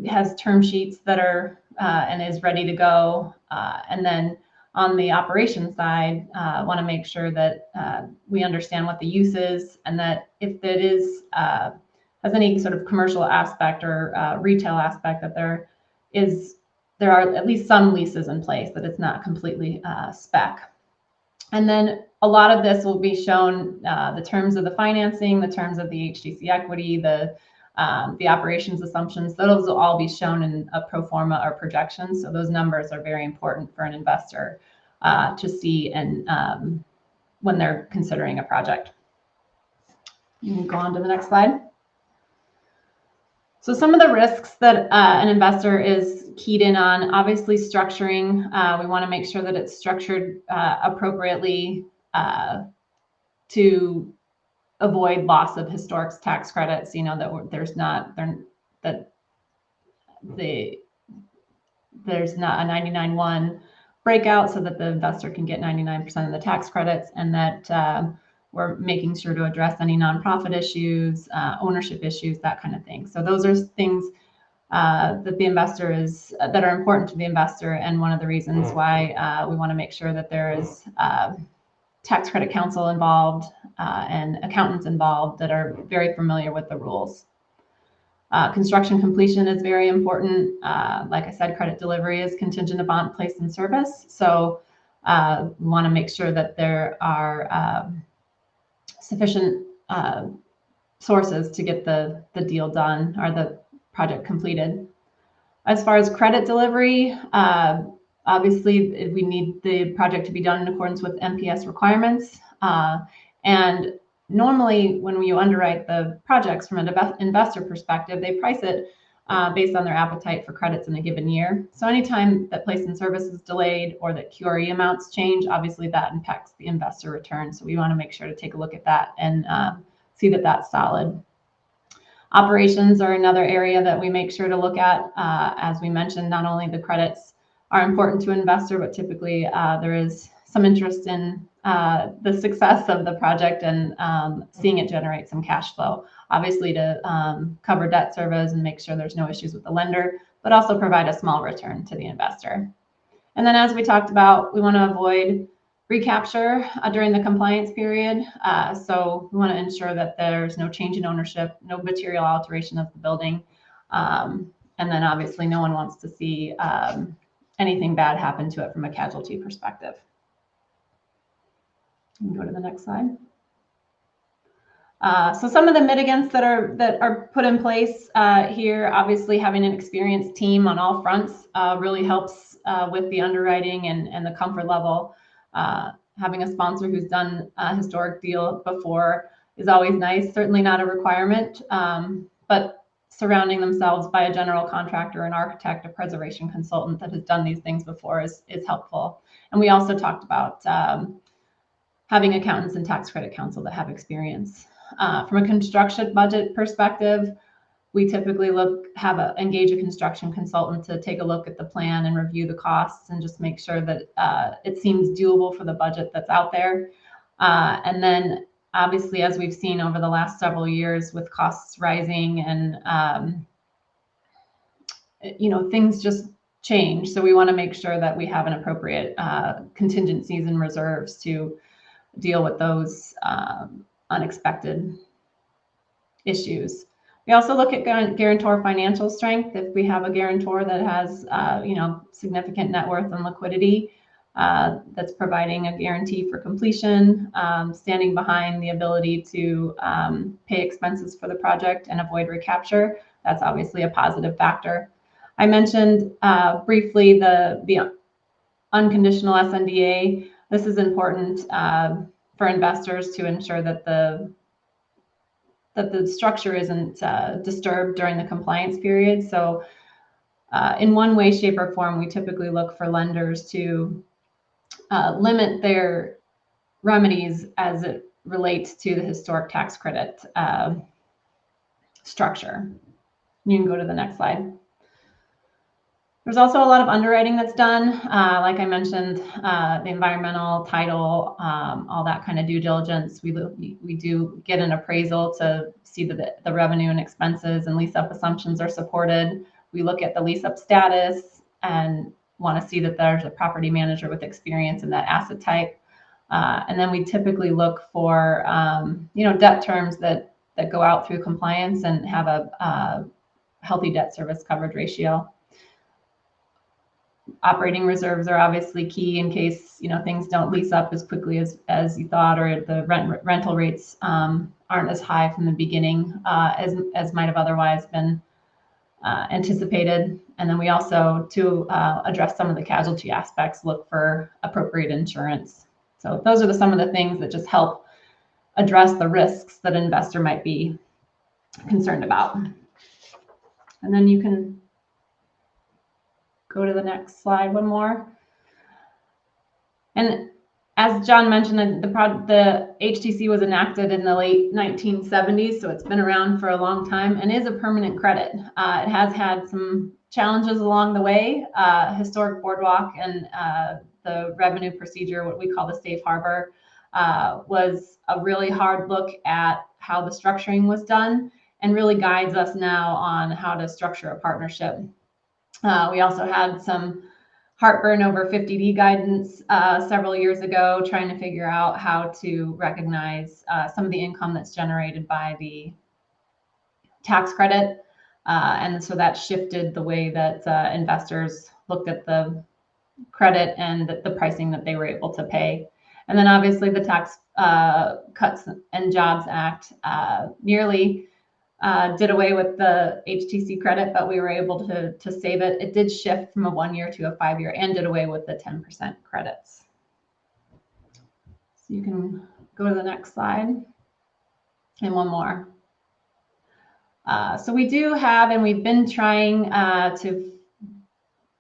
has term sheets that are uh, and is ready to go. Uh, and then on the operation side, uh, want to make sure that uh, we understand what the use is and that if it is uh, has any sort of commercial aspect or uh, retail aspect, that there is there are at least some leases in place, that it's not completely uh, spec. And then a lot of this will be shown, the terms of the financing, the terms of the HTC equity, the um, the operations assumptions, those will all be shown in a pro forma or projection. So those numbers are very important for an investor uh, to see and um, when they're considering a project. You can go on to the next slide. So some of the risks that uh, an investor is keyed in on, obviously structuring, uh, we want to make sure that it's structured uh, appropriately uh, to avoid loss of historic tax credits, you know, that there's not, that the, there's not a 99-1 breakout so that the investor can get 99% of the tax credits and that um, we're making sure to address any nonprofit issues, uh, ownership issues, that kind of thing. So those are things uh, that the investor is uh, that are important to the investor, and one of the reasons mm. why uh, we want to make sure that there is uh, tax credit counsel involved uh, and accountants involved that are very familiar with the rules. construction completion is very important. like I said, credit delivery is contingent upon place in service. So we want to make sure that there are um, sufficient uh, sources to get the, the deal done or the project completed. As far as credit delivery, uh, obviously we need the project to be done in accordance with NPS requirements. And normally when you underwrite the projects from an investor perspective, they price it uh, based on their appetite for credits in a given year. So anytime that place in service is delayed or that QRE amounts change, obviously that impacts the investor return. So we want to make sure to take a look at that and uh, see that that's solid. Operations are another area that we make sure to look at. Uh, as we mentioned, not only the credits are important to investor, but typically uh, there is some interest in uh, the success of the project and um, seeing it generate some cash flow obviously to um, cover debt service and make sure there's no issues with the lender, but also provide a small return to the investor. And then as we talked about, we want to avoid recapture uh, during the compliance period. Uh, so we want to ensure that there's no change in ownership, no material alteration of the building. Um, and then obviously no one wants to see um, anything bad happen to it from a casualty perspective. Go to the next slide. Uh, so some of the mitigants that are that are put in place uh, here, obviously having an experienced team on all fronts uh, really helps uh, with the underwriting and, and the comfort level. Uh, having a sponsor who's done a historic deal before is always nice, certainly not a requirement, um, but surrounding themselves by a general contractor, an architect, a preservation consultant that has done these things before is, is helpful. And we also talked about um, having accountants and tax credit counsel that have experience. Uh, from a construction budget perspective, we typically look have a engage a construction consultant to take a look at the plan and review the costs and just make sure that uh, it seems doable for the budget that's out there. Uh, and then obviously, as we've seen over the last several years with costs rising and um, you know things just change, so we want to make sure that we have an appropriate uh, contingencies and reserves to deal with those um, unexpected issues. We also look at guarantor financial strength. If we have a guarantor that has, uh, you know, significant net worth and liquidity, uh, that's providing a guarantee for completion, um, standing behind the ability to um, pay expenses for the project and avoid recapture. That's obviously a positive factor. I mentioned uh, briefly the, the unconditional SNDA. This is important. Uh, for investors to ensure that the that the structure isn't uh, disturbed during the compliance period. So uh, in one way, shape, or form, we typically look for lenders to uh, limit their remedies as it relates to the historic tax credit uh, structure. You can go to the next slide. There's also a lot of underwriting that's done. Uh, like I mentioned, uh, the environmental, title, um, all that kind of due diligence. We, we do get an appraisal to see that the, the revenue and expenses and lease up assumptions are supported. We look at the lease up status and want to see that there's a property manager with experience in that asset type. Uh, and then we typically look for, um, you know, debt terms that, that go out through compliance and have a, a healthy debt service coverage ratio. Operating reserves are obviously key in case you know things don't lease up as quickly as as you thought, or the rent rental rates um, aren't as high from the beginning uh, as as might have otherwise been uh, anticipated. And then we also, to uh, address some of the casualty aspects, look for appropriate insurance. So those are the, some of the things that just help address the risks that an investor might be concerned about. And then you can go to the next slide, one more. And as John mentioned, the, the HTC was enacted in the late 1970s, so it's been around for a long time and is a permanent credit. Uh, it has had some challenges along the way. Uh, historic boardwalk and uh, the revenue procedure, what we call the safe harbor, uh, was a really hard look at how the structuring was done and really guides us now on how to structure a partnership. Uh, we also had some heartburn over 50D guidance uh, several years ago, trying to figure out how to recognize uh, some of the income that's generated by the tax credit. Uh, and so that shifted the way that uh, investors looked at the credit and the, the, pricing that they were able to pay. And then obviously the Tax uh, Cuts and Jobs Act nearly uh, did away with the HTC credit, but we were able to, to save it. It did shift from a one year to a five year and did away with the 10% credits. So you can go to the next slide and one more. Uh, so we do have, and we've been trying uh, to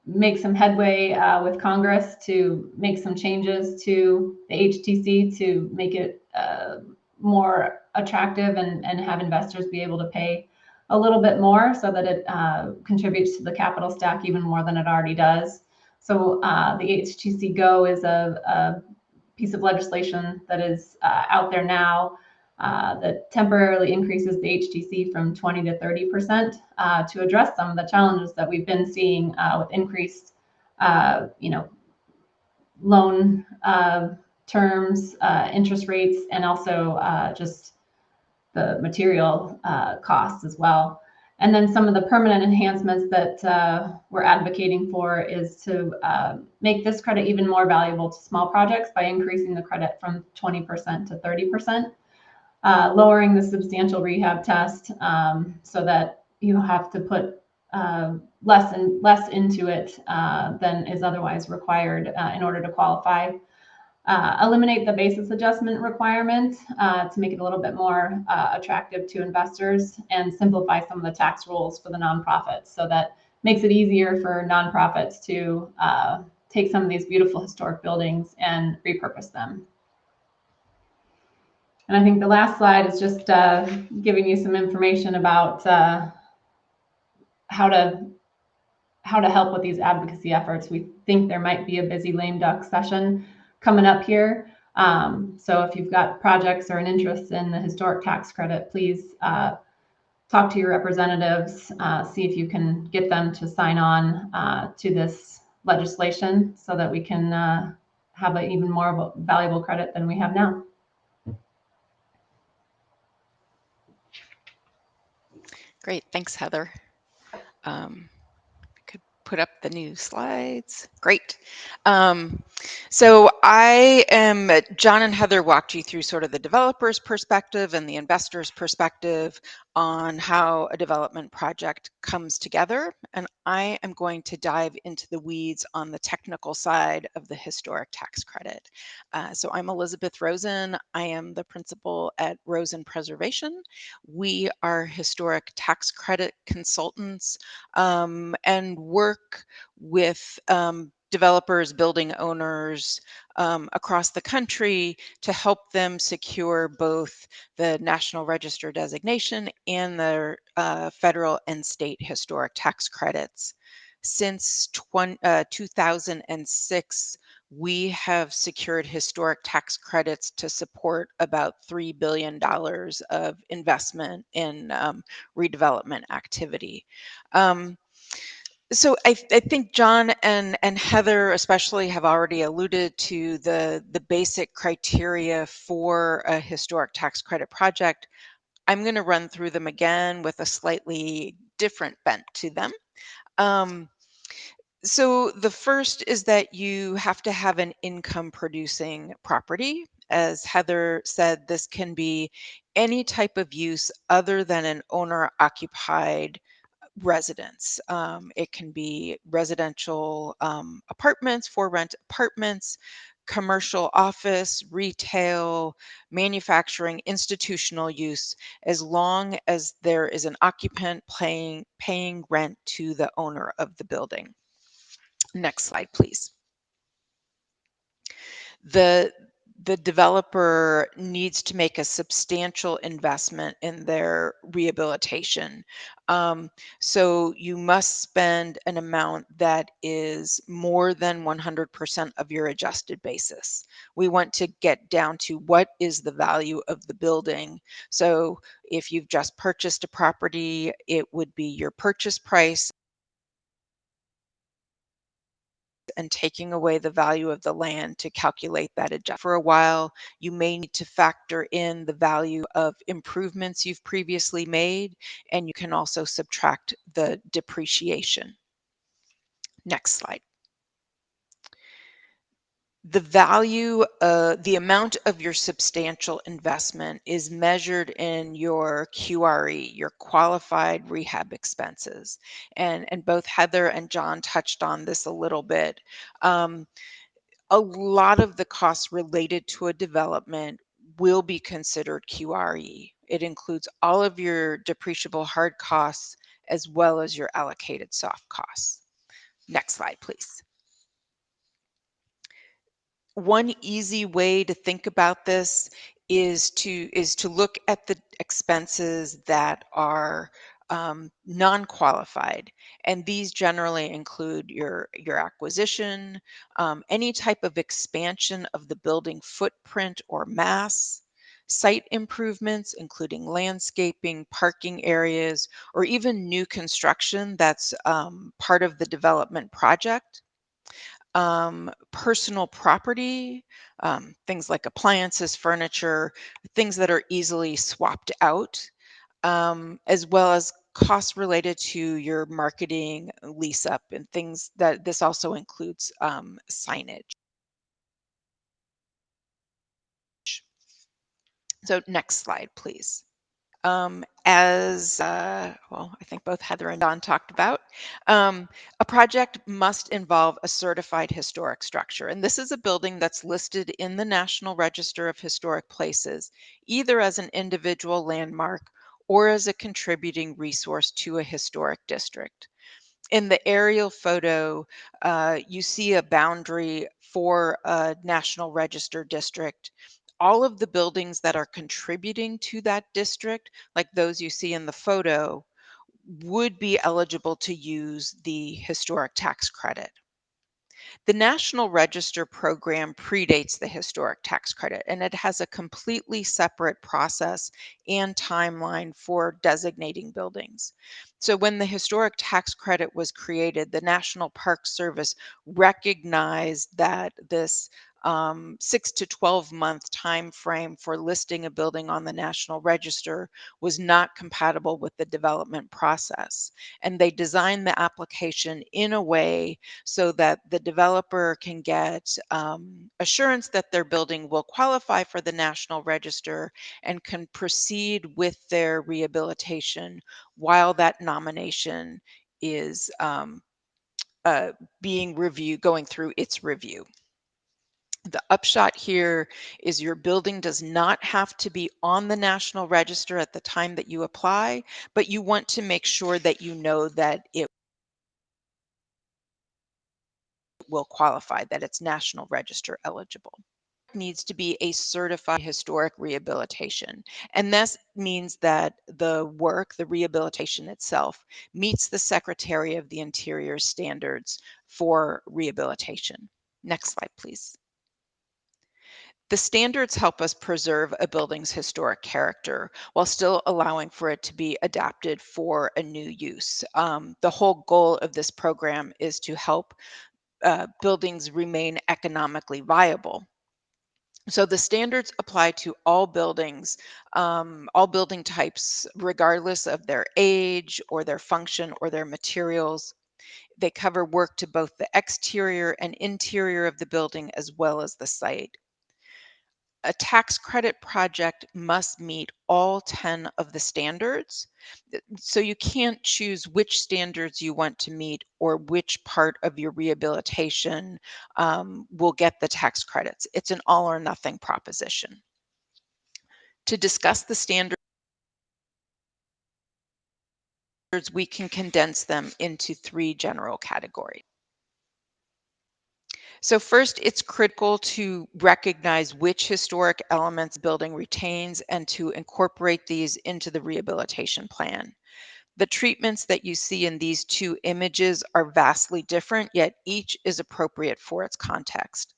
make some headway uh, with Congress to make some changes to the HTC to make it uh, more attractive and, and have investors be able to pay a little bit more so that it uh, contributes to the capital stack even more than it already does. So uh, the HTC Go is a, a, piece of legislation that is uh, out there now uh, that temporarily increases the HTC from 20 to 30 percent uh, to address some of the challenges that we've been seeing uh, with increased, you know, loan terms, interest rates, and also just the material uh, costs as well. And then some of the permanent enhancements that uh, we're advocating for is to uh, make this credit even more valuable to small projects by increasing the credit from 20% to 30%, uh, lowering the substantial rehab test um, so that you have to put uh, less and less into it uh, than is otherwise required in order to qualify uh, eliminate the basis adjustment requirement uh, to make it a little bit more uh, attractive to investors and simplify some of the tax rules for the nonprofits so that makes it easier for nonprofits to uh, take some of these beautiful historic buildings and repurpose them. And I think the last slide is just uh, giving you some information about uh, how to how to help with these advocacy efforts. We think there might be a busy lame duck session coming up here. Um, so if you've got projects or an interest in the historic tax credit, please uh, talk to your representatives, uh, see if you can get them to sign on uh, to this legislation so that we can uh, have an even more valuable credit than we have now. Great, thanks, Heather. Um, could put up the new slides. Great. Um, so I am, John and Heather walked you through sort of the developer's perspective and the investor's perspective on how a development project comes together. And I am going to dive into the weeds on the technical side of the historic tax credit. Uh, so I'm Elizabeth Rosin. I am the principal at Rosin Preservation. We are historic tax credit consultants um, and work with um, developers, building owners um, across the country to help them secure both the National Register designation and the uh, federal and state historic tax credits. Since 20, uh, 2006, we have secured historic tax credits to support about $3 billion of investment in um, redevelopment activity. Um, so I, I, think John and, and Heather especially have already alluded to the, the basic criteria for a historic tax credit project. I'm going to run through them again with a slightly different bent to them. Um, so the first is that you have to have an income producing property. As Heather said, this can be any type of use other than an owner occupied residence. Um, it can be residential um, apartments, for rent apartments, commercial office, retail, manufacturing, institutional use, as long as there is an occupant paying, paying rent to the owner of the building. Next slide, please. The, the developer needs to make a substantial investment in their rehabilitation. Um, so you must spend an amount that is more than 100% of your adjusted basis. We want to get down to what is the value of the building. So if you've just purchased a property, it would be your purchase price and taking away the value of the land to calculate that adjustment. For a while, you may need to factor in the value of improvements you've previously made, and you can also subtract the depreciation. Next slide the value, uh, the amount of your substantial investment is measured in your QRE, your qualified rehab expenses. And, and both Heather and John touched on this a little bit. Um, a lot of the costs related to a development will be considered QRE. It includes all of your depreciable hard costs as well as your allocated soft costs. Next slide, please one easy way to think about this is to is to look at the expenses that are um, non-qualified. And these generally include your your acquisition um, any type of expansion of the building footprint or mass site improvements including landscaping parking areas or even new construction that's um, part of the development project um, personal property, um, things like appliances, furniture, things that are easily swapped out, um, as well as costs related to your marketing lease up and things that this also includes um, signage. So next slide, please um, as uh, well, I think both Heather and Don talked about, um, a project must involve a certified historic structure. And this is a building that's listed in the National Register of Historic Places, either as an individual landmark or as a contributing resource to a historic district. In the aerial photo, uh, you see a boundary for a National Register district all of the buildings that are contributing to that district, like those you see in the photo, would be eligible to use the historic tax credit. The National Register program predates the historic tax credit and it has a completely separate process and timeline for designating buildings. So when the historic tax credit was created, the National Park Service recognized that this um, six to 12 month time frame for listing a building on the National Register was not compatible with the development process. And they designed the application in a way so that the developer can get um, assurance that their building will qualify for the National Register and can proceed with their rehabilitation while that nomination is um, uh, being reviewed, going through its review. The upshot here is your building does not have to be on the National Register at the time that you apply, but you want to make sure that you know that it will qualify, that it's National Register eligible needs to be a certified historic rehabilitation. And this means that the work, the rehabilitation itself, meets the Secretary of the Interior standards for rehabilitation. Next slide, please. The standards help us preserve a building's historic character while still allowing for it to be adapted for a new use. Um, the whole goal of this program is to help uh, buildings remain economically viable. So the standards apply to all buildings, um, all building types, regardless of their age or their function or their materials. They cover work to both the exterior and interior of the building as well as the site. A tax credit project must meet all 10 of the standards. So you can't choose which standards you want to meet or which part of your rehabilitation um, will get the tax credits. It's an all or nothing proposition. To discuss the standards, we can condense them into three general categories. So first, it's critical to recognize which historic elements building retains and to incorporate these into the rehabilitation plan. The treatments that you see in these two images are vastly different, yet each is appropriate for its context.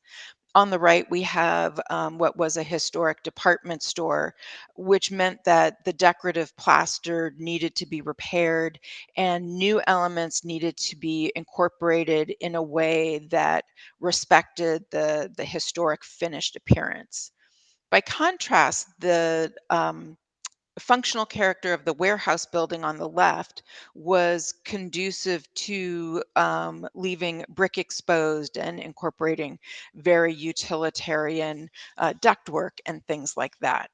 On the right, we have um, what was a historic department store, which meant that the decorative plaster needed to be repaired and new elements needed to be incorporated in a way that respected the, the historic finished appearance. By contrast, the um, functional character of the warehouse building on the left was conducive to um, leaving brick exposed and incorporating very utilitarian uh, ductwork and things like that.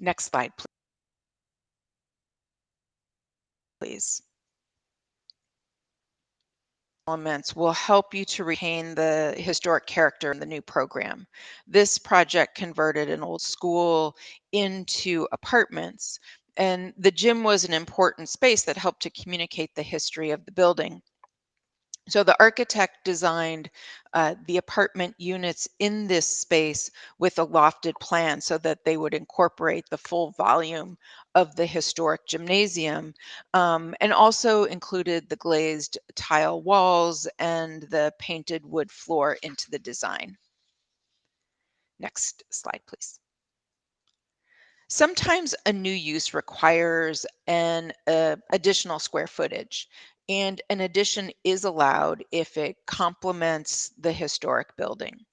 Next slide, please. Elements will help you to retain the historic character in the new program. This project converted an old school into apartments, and the gym was an important space that helped to communicate the history of the building. So the architect designed uh, the apartment units in this space with a lofted plan so that they would incorporate the full volume of the historic gymnasium um, and also included the glazed tile walls and the painted wood floor into the design. Next slide, please. Sometimes a new use requires an uh, additional square footage and an addition is allowed if it complements the historic building.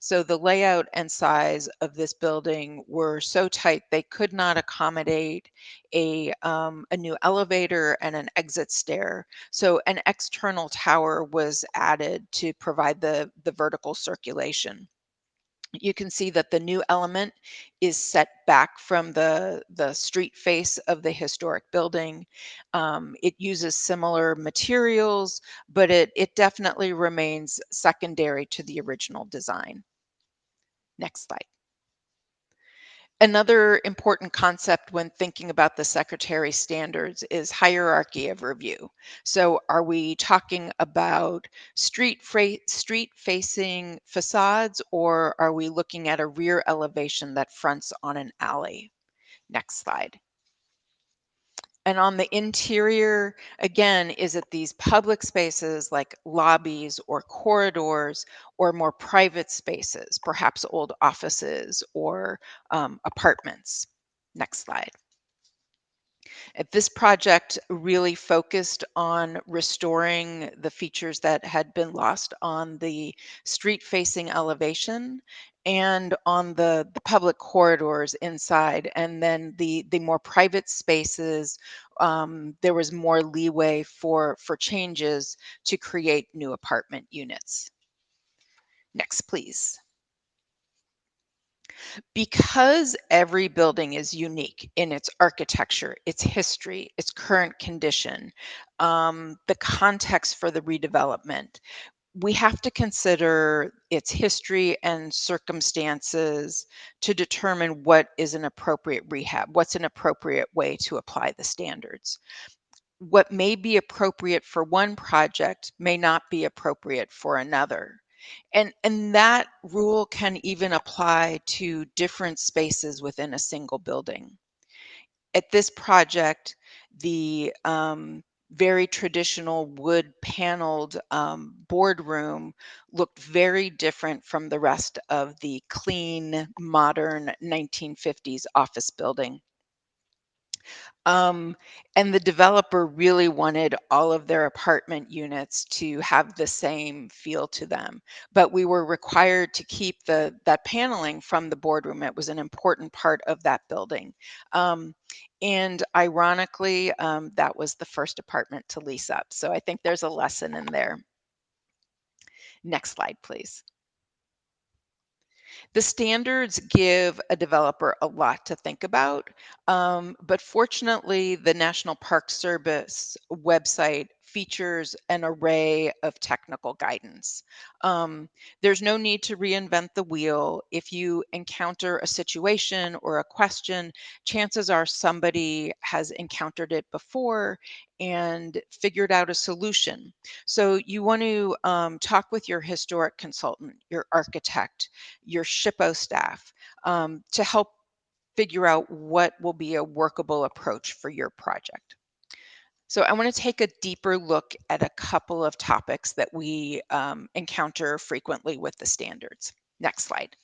So the layout and size of this building were so tight they could not accommodate a, um, a new elevator and an exit stair. So an external tower was added to provide the, the vertical circulation you can see that the new element is set back from the, the street face of the historic building. Um, it uses similar materials, but it, it definitely remains secondary to the original design. Next slide. Another important concept when thinking about the secretary standards is hierarchy of review. So are we talking about street street facing facades or are we looking at a rear elevation that fronts on an alley? Next slide. And on the interior, again, is it these public spaces like lobbies or corridors or more private spaces, perhaps old offices or um, apartments? Next slide. This project really focused on restoring the features that had been lost on the street facing elevation and on the, the public corridors inside and then the the more private spaces um, there was more leeway for for changes to create new apartment units. Next please because every building is unique in its architecture, its history, its current condition, um, the context for the redevelopment, we have to consider its history and circumstances to determine what is an appropriate rehab, what's an appropriate way to apply the standards. What may be appropriate for one project may not be appropriate for another. And, and that rule can even apply to different spaces within a single building. At this project, the um, very traditional wood paneled um, boardroom looked very different from the rest of the clean, modern 1950s office building. Um, and the developer really wanted all of their apartment units to have the same feel to them. But we were required to keep the that paneling from the boardroom. It was an important part of that building. Um, and ironically, um, that was the first apartment to lease up. So I think there's a lesson in there. Next slide, please. The standards give a developer a lot to think about, um, but fortunately, the National Park Service website features an array of technical guidance. Um, there's no need to reinvent the wheel. If you encounter a situation or a question, chances are somebody has encountered it before and figured out a solution. So you want to um, talk with your historic consultant, your architect, your SHPO staff um, to help figure out what will be a workable approach for your project. So I want to take a deeper look at a couple of topics that we um, encounter frequently with the standards. Next slide.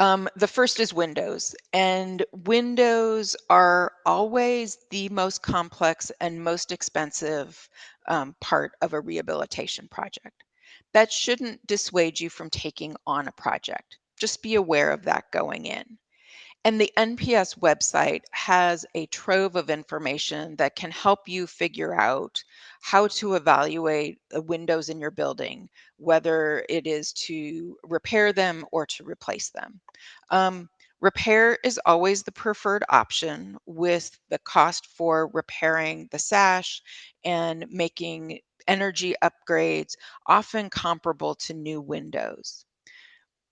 Um, the first is Windows, and Windows are always the most complex and most expensive um, part of a rehabilitation project. That shouldn't dissuade you from taking on a project. Just be aware of that going in. And the NPS website has a trove of information that can help you figure out how to evaluate the windows in your building, whether it is to repair them or to replace them. Um, repair is always the preferred option with the cost for repairing the sash and making energy upgrades often comparable to new windows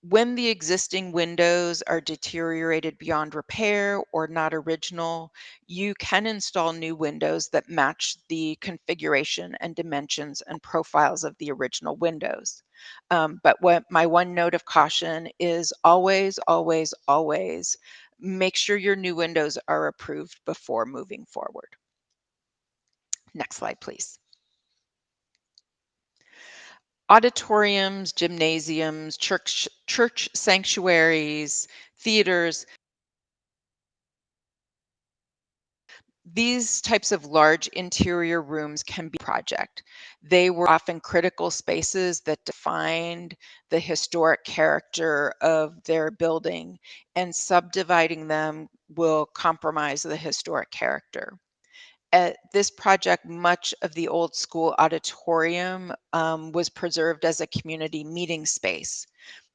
when the existing windows are deteriorated beyond repair or not original, you can install new windows that match the configuration and dimensions and profiles of the original windows. Um, but what my one note of caution is always, always, always make sure your new windows are approved before moving forward. Next slide, please auditoriums, gymnasiums, church, church sanctuaries, theaters. These types of large interior rooms can be project. They were often critical spaces that defined the historic character of their building and subdividing them will compromise the historic character at this project, much of the old school auditorium um, was preserved as a community meeting space.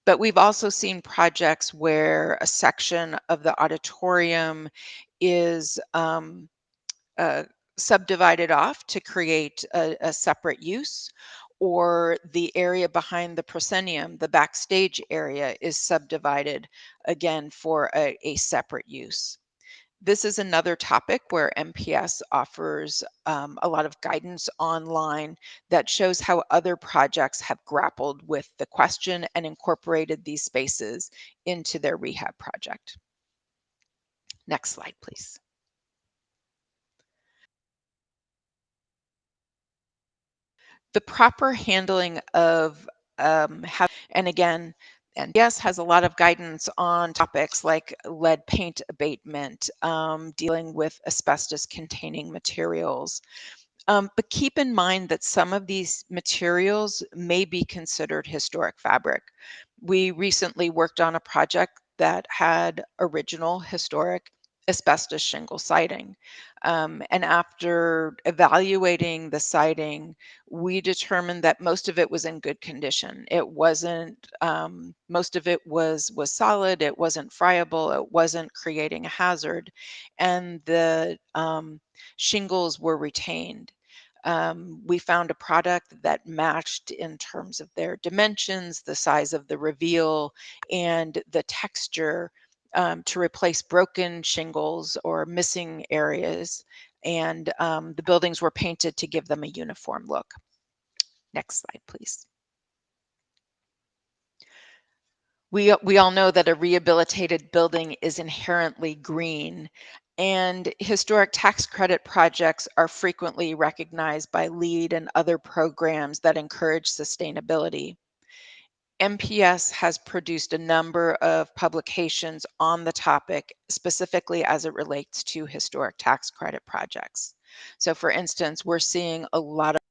But we've also seen projects where a section of the auditorium is um, uh, subdivided off to create a, a, separate use, or the area behind the proscenium, the backstage area, is subdivided again for a, a separate use. This is another topic where NPS offers um, a lot of guidance online that shows how other projects have grappled with the question and incorporated these spaces into their rehab project. Next slide, please. The proper handling of um, how, and again, NPS has a lot of guidance on topics like lead paint abatement, um, dealing with asbestos containing materials. Um, but keep in mind that some of these materials may be considered historic fabric. We recently worked on a project that had original historic asbestos shingle siding. Um, and after evaluating the siding, we determined that most of it was in good condition. It wasn't, um, most of it was, was solid, it wasn't friable, it wasn't creating a hazard, and the um, shingles were retained. Um, we found a product that matched in terms of their dimensions, the size of the reveal, and the texture um, to replace broken shingles or missing areas. And um, the buildings were painted to give them a uniform look. Next slide, please. We, we all know that a rehabilitated building is inherently green and historic tax credit projects are frequently recognized by LEED and other programs that encourage sustainability. NPS has produced a number of publications on the topic, specifically as it relates to historic tax credit projects. So for instance, we're seeing a lot of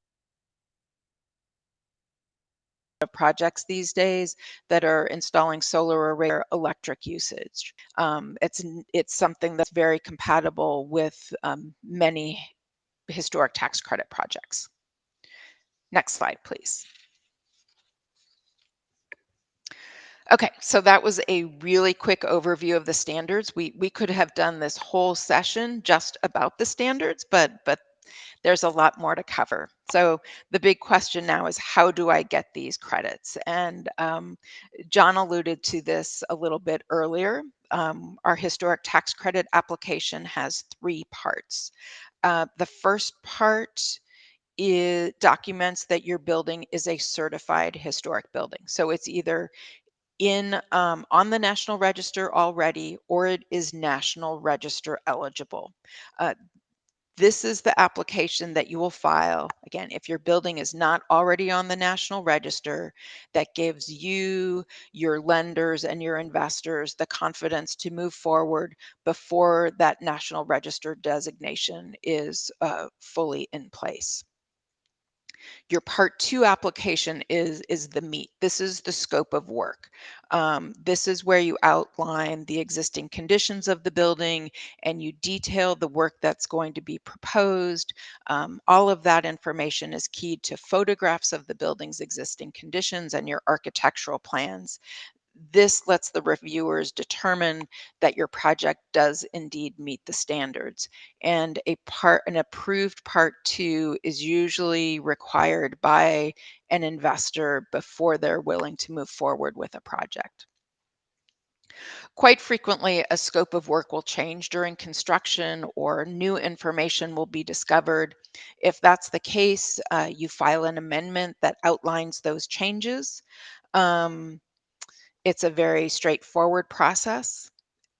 projects these days that are installing solar array or electric usage. Um, it's it's something that's very compatible with um, many historic tax credit projects. Next slide, please. Okay, so that was a really quick overview of the standards. We we could have done this whole session just about the standards, but but there's a lot more to cover. So the big question now is how do I get these credits? And um, John alluded to this a little bit earlier. Um, our historic tax credit application has three parts. Uh, the first part is documents that your building is a certified historic building. So it's either in um, on the National Register already, or it is National Register eligible. Uh, this is the application that you will file. Again, if your building is not already on the National Register, that gives you, your lenders, and your investors the confidence to move forward before that National Register designation is uh, fully in place. Your part two application is, is the meat. This is the scope of work. Um, this is where you outline the existing conditions of the building and you detail the work that's going to be proposed. Um, all of that information is keyed to photographs of the building's existing conditions and your architectural plans this lets the reviewers determine that your project does indeed meet the standards. And a part, an approved part two is usually required by an investor before they're willing to move forward with a project. Quite frequently, a scope of work will change during construction or new information will be discovered. If that's the case, uh, you file an amendment that outlines those changes. Um, it's a very straightforward process.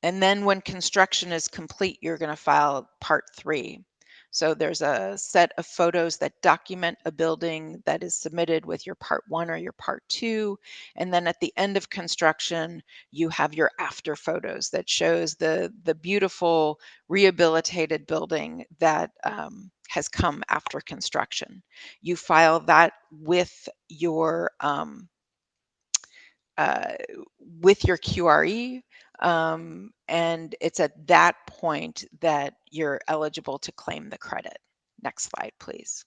And then when construction is complete, you're going to file part three. So there's a set of photos that document a building that is submitted with your part one or your part two. And then at the end of construction, you have your after photos that shows the, the beautiful rehabilitated building that um, has come after construction. You file that with your um, uh, with your QRE. Um, and it's at that point that you're eligible to claim the credit. Next slide, please.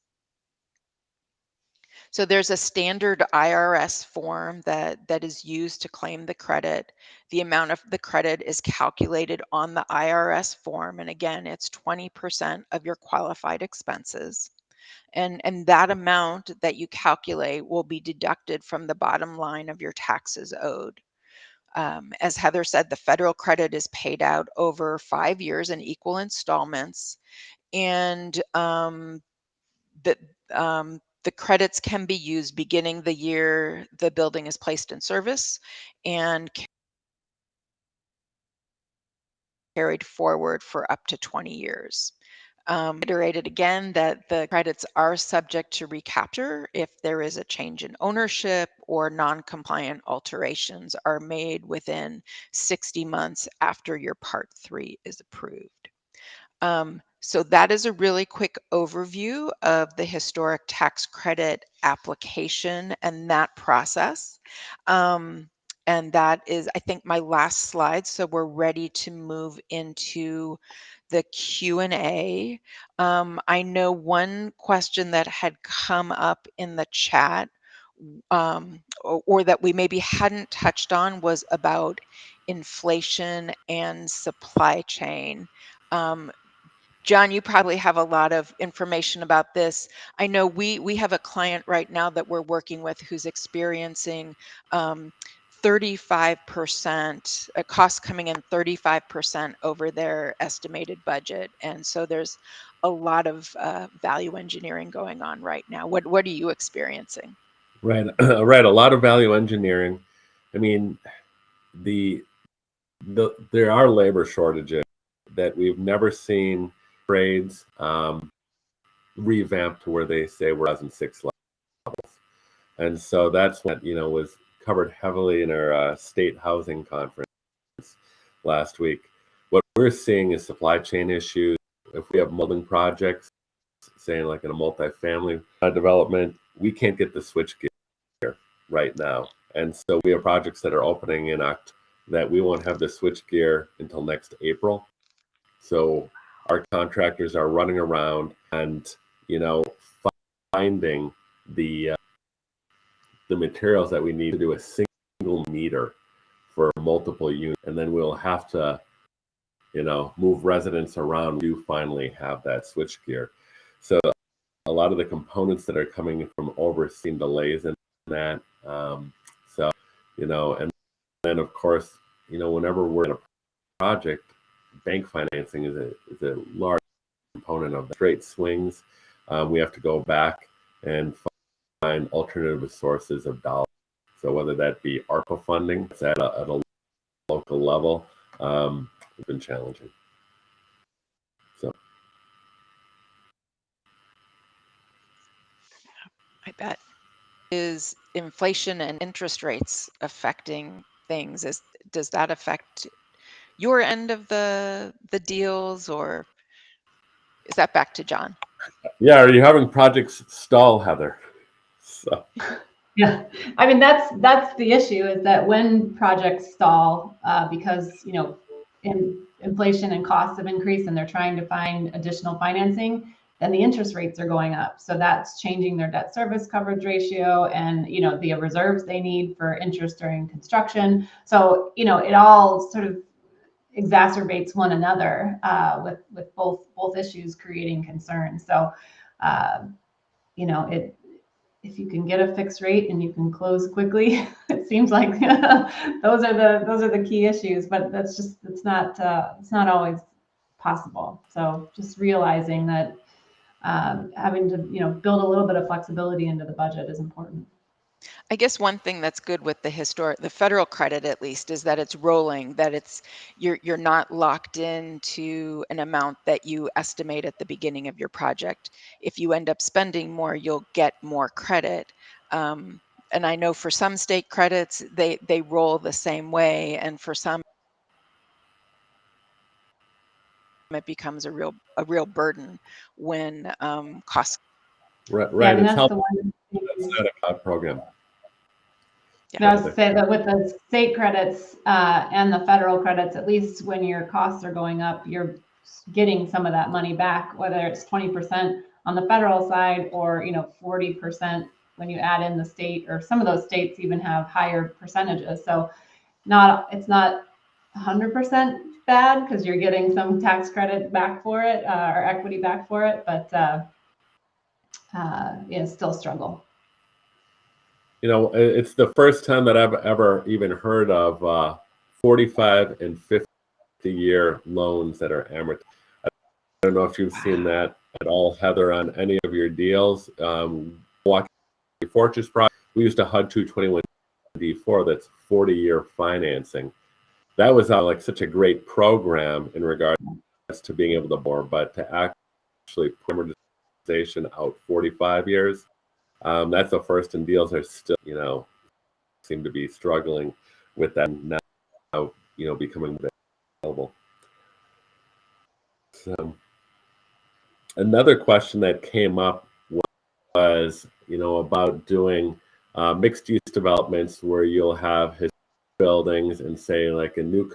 So there's a standard IRS form that, that is used to claim the credit. The amount of the credit is calculated on the IRS form. And again, it's 20% of your qualified expenses and and that amount that you calculate will be deducted from the bottom line of your taxes owed. Um, as Heather said, the federal credit is paid out over five years in equal installments, and um, the um, the credits can be used beginning the year the building is placed in service and carried forward for up to 20 years. Um, iterated again that the credits are subject to recapture if there is a change in ownership or non-compliant alterations are made within 60 months after your part three is approved. Um, so that is a really quick overview of the historic tax credit application and that process. Um, and that is, I think, my last slide. So we're ready to move into the Q&A. Um, I know one question that had come up in the chat um, or, or, that we maybe hadn't touched on was about inflation and supply chain. Um, John, you probably have a lot of information about this. I know we we have a client right now that we're working with who's experiencing um, 35% a cost coming in 35% over their estimated budget and so there's a lot of uh, value engineering going on right now. What what are you experiencing? Right right a lot of value engineering. I mean the the there are labor shortages that we've never seen. Trades um, revamped to where they say we're as in six levels. And so that's what you know was covered heavily in our uh, state housing conference last week. What we're seeing is supply chain issues. If we have molding projects, saying like in a multifamily development, we can't get the switch gear right now. And so we have projects that are opening in October that we won't have the switch gear until next April. So our contractors are running around and, you know, finding the uh, the materials that we need to do a single meter for multiple units, and then we'll have to, you know, move residents around. You finally have that switch gear. So a lot of the components that are coming from overseeing delays in that. Um, so, you know, and then of course, you know, whenever we're in a project, bank financing is a, is a large component of the straight swings. Um, we have to go back and find alternative sources of dollars. So whether that be ARPA funding at a, at a local level, um, has been challenging. So I bet. Is inflation and interest rates affecting things? Is does that affect your end of the the deals or is that back to John? yeah, are you having projects stall, Heather? So Yeah, I mean, that's, that's the issue is that when projects stall, uh, because, you know, in inflation and costs have increased and they're trying to find additional financing, then the interest rates are going up. So that's changing their debt service coverage ratio and, you know, the reserves they need for interest during construction. So, you know, it all sort of exacerbates one another uh, with with both both issues creating concern. So, uh, you know, it if you can get a fixed rate and you can close quickly, it seems like those are the those are the key issues. But that's just it's not uh, it's not always possible. So just realizing that um, having to you know build a little bit of flexibility into the budget is important. I guess one thing that's good with the historic, the federal credit at least, is that it's rolling, that it's you're you're not locked into an amount that you estimate at the beginning of your project. If you end up spending more, you'll get more credit. Um, and I know for some state credits, they they roll the same way, and for some, it becomes a real a real burden when um, costs. right, Yeah, right. and it's that's the one. That's not a COD program. And I was to say that with the state credits uh, and the federal credits, at least when your costs are going up, you're getting some of that money back, whether it's twenty percent on the federal side or, you know, forty percent when you add in the state, or some of those states even have higher percentages. So not, it's not hundred percent bad because you're getting some tax credit back for it uh, or equity back for it, but uh, uh, yeah, still struggle. You know, it's the first time that I've ever even heard of uh, 45 and 50 year loans that are amortized. I don't know if you've seen that at all, Heather, on any of your deals. Um, Fortress project, we used a HUD 221 D4 that's 40 year financing. That was uh, like such a great program in regards to being able to borrow, but to actually out 45 years, um, that's the first, and deals are still, you know, seem to be struggling with that now, you know, becoming available. So, another question that came up was, you know, about doing uh, mixed-use developments where you'll have his buildings and say like a new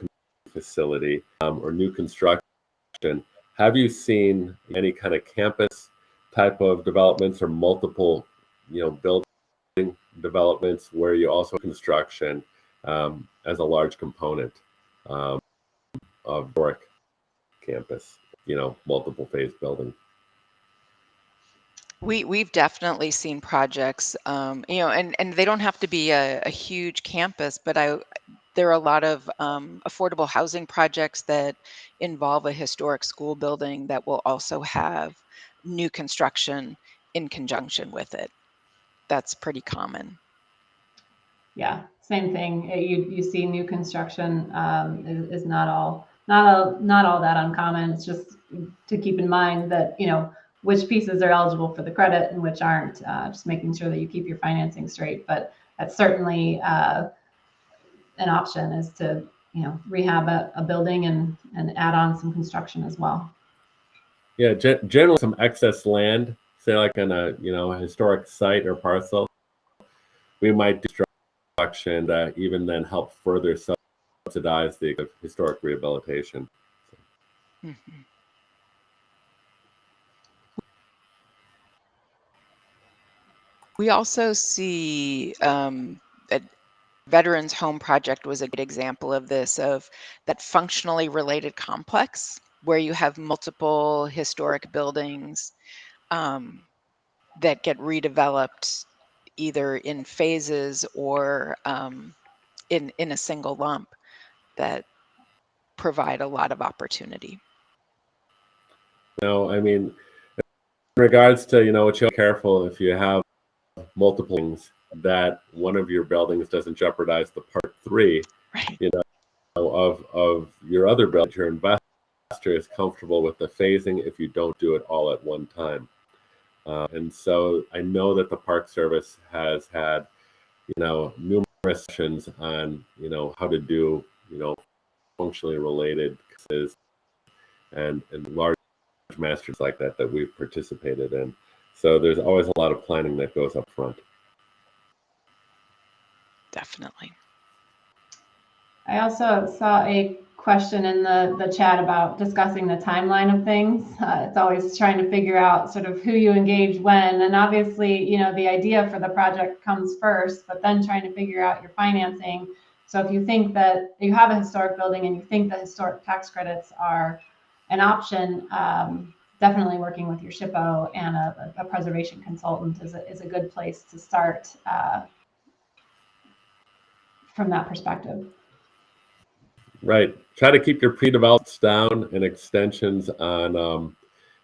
facility um, or new construction. Have you seen any kind of campus type of developments or multiple, you know, building developments where you also construction um, as a large component um, of Doric campus, you know, multiple phase building? We we've definitely seen projects, um, you know, and and they don't have to be a, a huge campus, but I there are a lot of um, affordable housing projects that involve a historic school building that will also have new construction in conjunction with it. That's pretty common. Yeah, same thing. Uh, You, you see new construction um, is, is not all, not all, not all that uncommon. It's just to keep in mind that, you know, which pieces are eligible for the credit and which aren't, uh, just making sure that you keep your financing straight. But that's certainly uh, an option is to, you know, rehab a, a building and, and add on some construction as well. Yeah, gen- generally some excess land, say like on a you know a historic site or parcel, we might do construction that even then help further subsidize the historic rehabilitation. Mhm. We also see um, that Veterans Home Project was a good example of this, of that functionally related complex where you have multiple historic buildings um, that get redeveloped either in phases or um, in, in a single lump that provide a lot of opportunity. No, I mean, in regards to you know, what you're careful if you have multiple things that one of your buildings doesn't jeopardize the part three Right. You know, of of your other building. Your investor is comfortable with the phasing if you don't do it all at one time. Uh, and so I know that the Park Service has had, you know, numerous sessions on, you know, how to do, you know, functionally related cases and and large masters like that that we've participated in. So there's always a lot of planning that goes up front. Definitely. I also saw a question in the, the chat about discussing the timeline of things. Uh, it's always trying to figure out sort of who you engage when. And obviously, you know, the idea for the project comes first, but then trying to figure out your financing. So if you think that you have a historic building and you think the historic tax credits are an option, um, definitely working with your SHPO and a, a preservation consultant is a, is a good place to start uh, from that perspective. Right. Try to keep your pre-developed down and extensions on, um,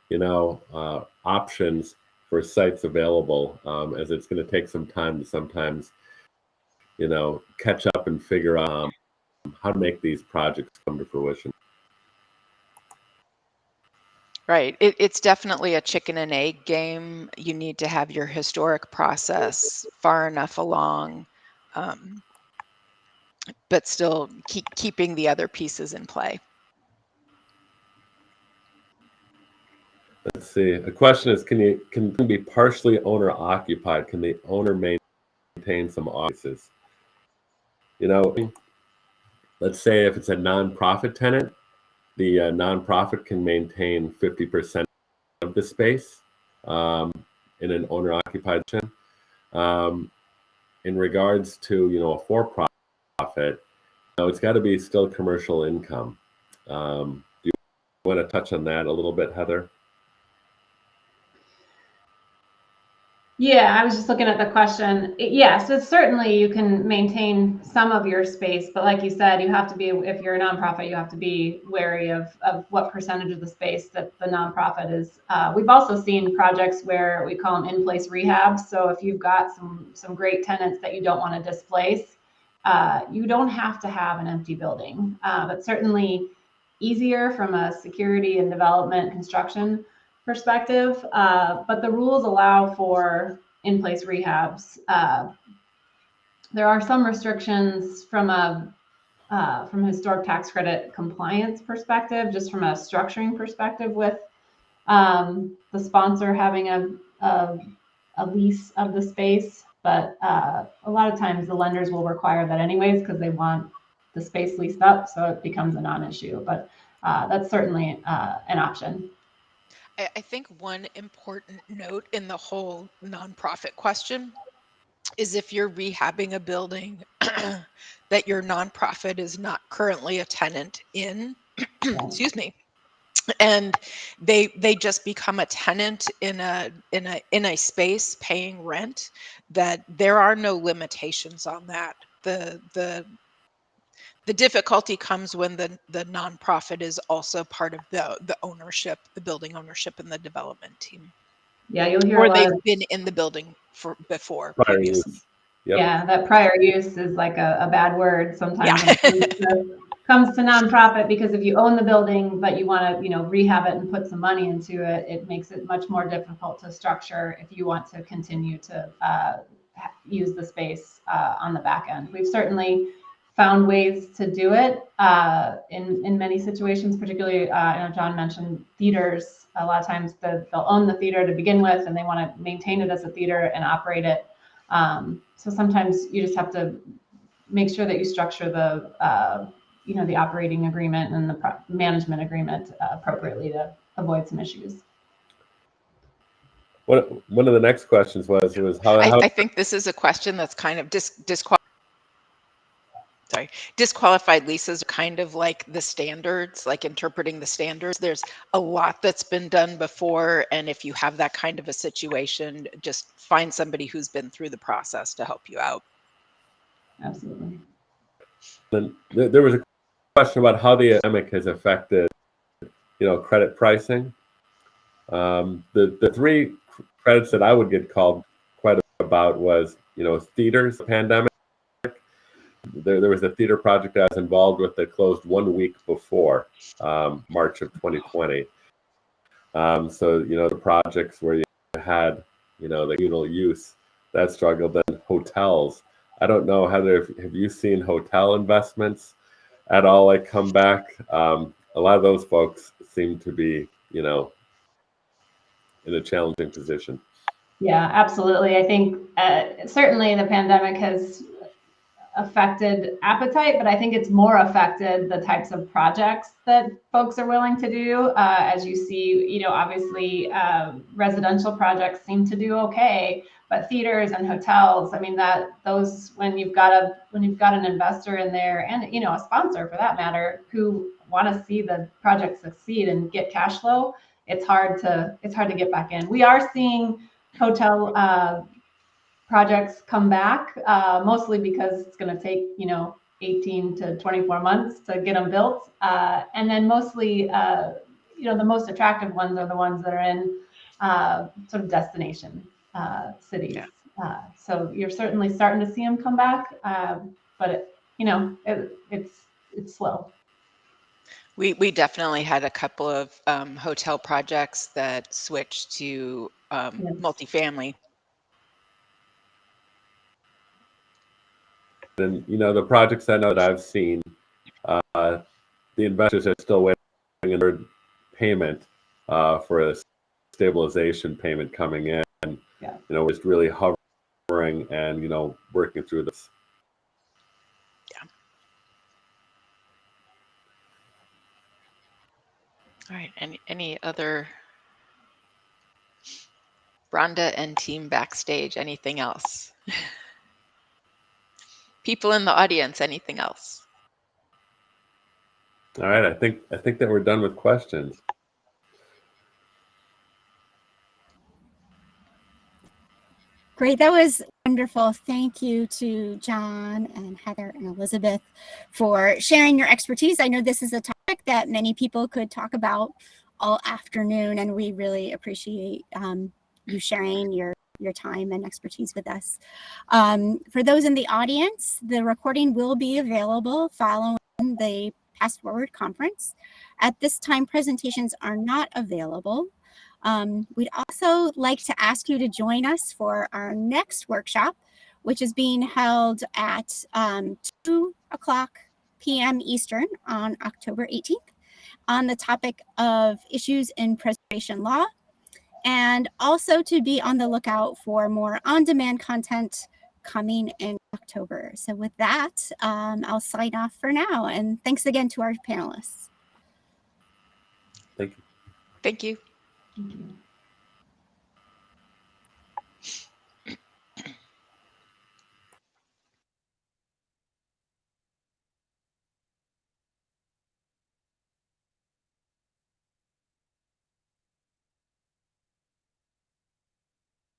you know, uh, options for sites available, um, as it's going to take some time to sometimes, you know, catch up and figure out um, how to make these projects come to fruition. Right. It, it's definitely a chicken and egg game. You need to have your historic process far enough along, um, but still keep keeping the other pieces in play. Let's see. The question is, can you can be partially owner occupied? Can the owner maintain some offices? You know, let's say if it's a nonprofit tenant, the uh, nonprofit can maintain 50% of the space um, in an owner occupied tenant. Um, in regards to, you know, a for-profit, you know, it's got to be still commercial income. Um, do you want to touch on that a little bit, Heather? Yeah, I was just looking at the question. Yes, it's certainly you can maintain some of your space, but like you said, you have to be, if you're a nonprofit, you have to be wary of, of what percentage of the space that the nonprofit is. Uh, we've also seen projects where we call them in-place rehabs. So if you've got some, some great tenants that you don't want to displace, uh, you don't have to have an empty building, uh, but certainly easier from a security and development construction perspective, uh, but the rules allow for in-place rehabs. Uh, there are some restrictions from a uh, from historic tax credit compliance perspective, just from a structuring perspective with um, the sponsor having a, a, a lease of the space. But uh, a lot of times the lenders will require that anyways because they want the space leased up, so it becomes a non-issue. But uh, that's certainly uh, an option. I, I think one important note in the whole nonprofit question is if you're rehabbing a building that your nonprofit is not currently a tenant in, excuse me, and they they just become a tenant in a in a in a space paying rent that there are no limitations on that the the the difficulty comes when the the nonprofit is also part of the the ownership the building ownership and the development team Yeah, you'll hear a or lot they've of been in the building for before Prior previously. use. Yep. Yeah, that prior use is like a, a bad word sometimes Yeah. comes to, nonprofit because if you own the building but you want to, you know, rehab it and put some money into it, it makes it much more difficult to structure if you want to continue to uh, use the space uh, on the back end. We've certainly found ways to do it uh, in in many situations. Particularly, uh, I know John mentioned theaters. A lot of times, the, they'll own the theater to begin with, and they want to maintain it as a theater and operate it. Um, so sometimes you just have to make sure that you structure the uh, you know the operating agreement and the pro- management agreement uh, appropriately to avoid some issues. One, one of the next questions was, was how, I, how I think this is a question that's kind of dis, disqual. Sorry, disqualified leases are kind of like the standards, like interpreting the standards. There's a lot that's been done before, and if you have that kind of a situation, just find somebody who's been through the process to help you out. Absolutely. Then there, there was a question about how the pandemic has affected, you know, credit pricing. Um, the the three credits that I would get called quite about was, you know, theaters, the pandemic. There, there was a theater project I was involved with that closed one week before um, March of 2020. Um, so, you know, the projects where you had, you know, the communal use that struggled. Then hotels. I don't know, Heather, have you seen hotel investments at all like come back? Um, a lot of those folks seem to be, you know, in a challenging position. Yeah, absolutely. I think uh, certainly the pandemic has affected appetite, but I think it's more affected the types of projects that folks are willing to do. Uh, as you see, you know, obviously uh, residential projects seem to do okay, but theaters and hotels, I mean, that those when you've got a when you've got an investor in there and you know a sponsor for that matter who want to see the project succeed and get cash flow, it's hard to it's hard to get back in. We are seeing hotel uh, projects come back, uh, mostly because it's going to take, you know, 18 to 24 months to get them built. Uh, and then mostly, uh, you know, the most attractive ones are the ones that are in uh, sort of destination uh, cities. Yeah. Uh, so you're certainly starting to see them come back, but it, you know, it, it's it's slow. We, we definitely had a couple of um, hotel projects that switched to um, Yes. multifamily. And you know, the projects I know that I've seen, uh, the investors are still waiting on their payment uh, for a stabilization payment coming in. Yeah. You know, it's really hovering and you know working through this. Yeah. All right, any, any other? Rhonda and team backstage, anything else? People in the audience, anything else? All right, I think I think that we're done with questions. Great. That was wonderful. Thank you to John and Heather and Elizabeth for sharing your expertise. I know this is a topic that many people could talk about all afternoon, and we really appreciate um, you sharing your your time and expertise with us. Um, for those in the audience, the recording will be available following the Past Forward conference. At this time, presentations are not available. Um, we'd also like to ask you to join us for our next workshop, which is being held at um, 2 o'clock p.m. Eastern on October 18th on the topic of issues in preservation law, and also to be on the lookout for more on-demand content coming in October. So with that, um, I'll sign off for now. And thanks again to our panelists. Thank you. Thank you. Thank you.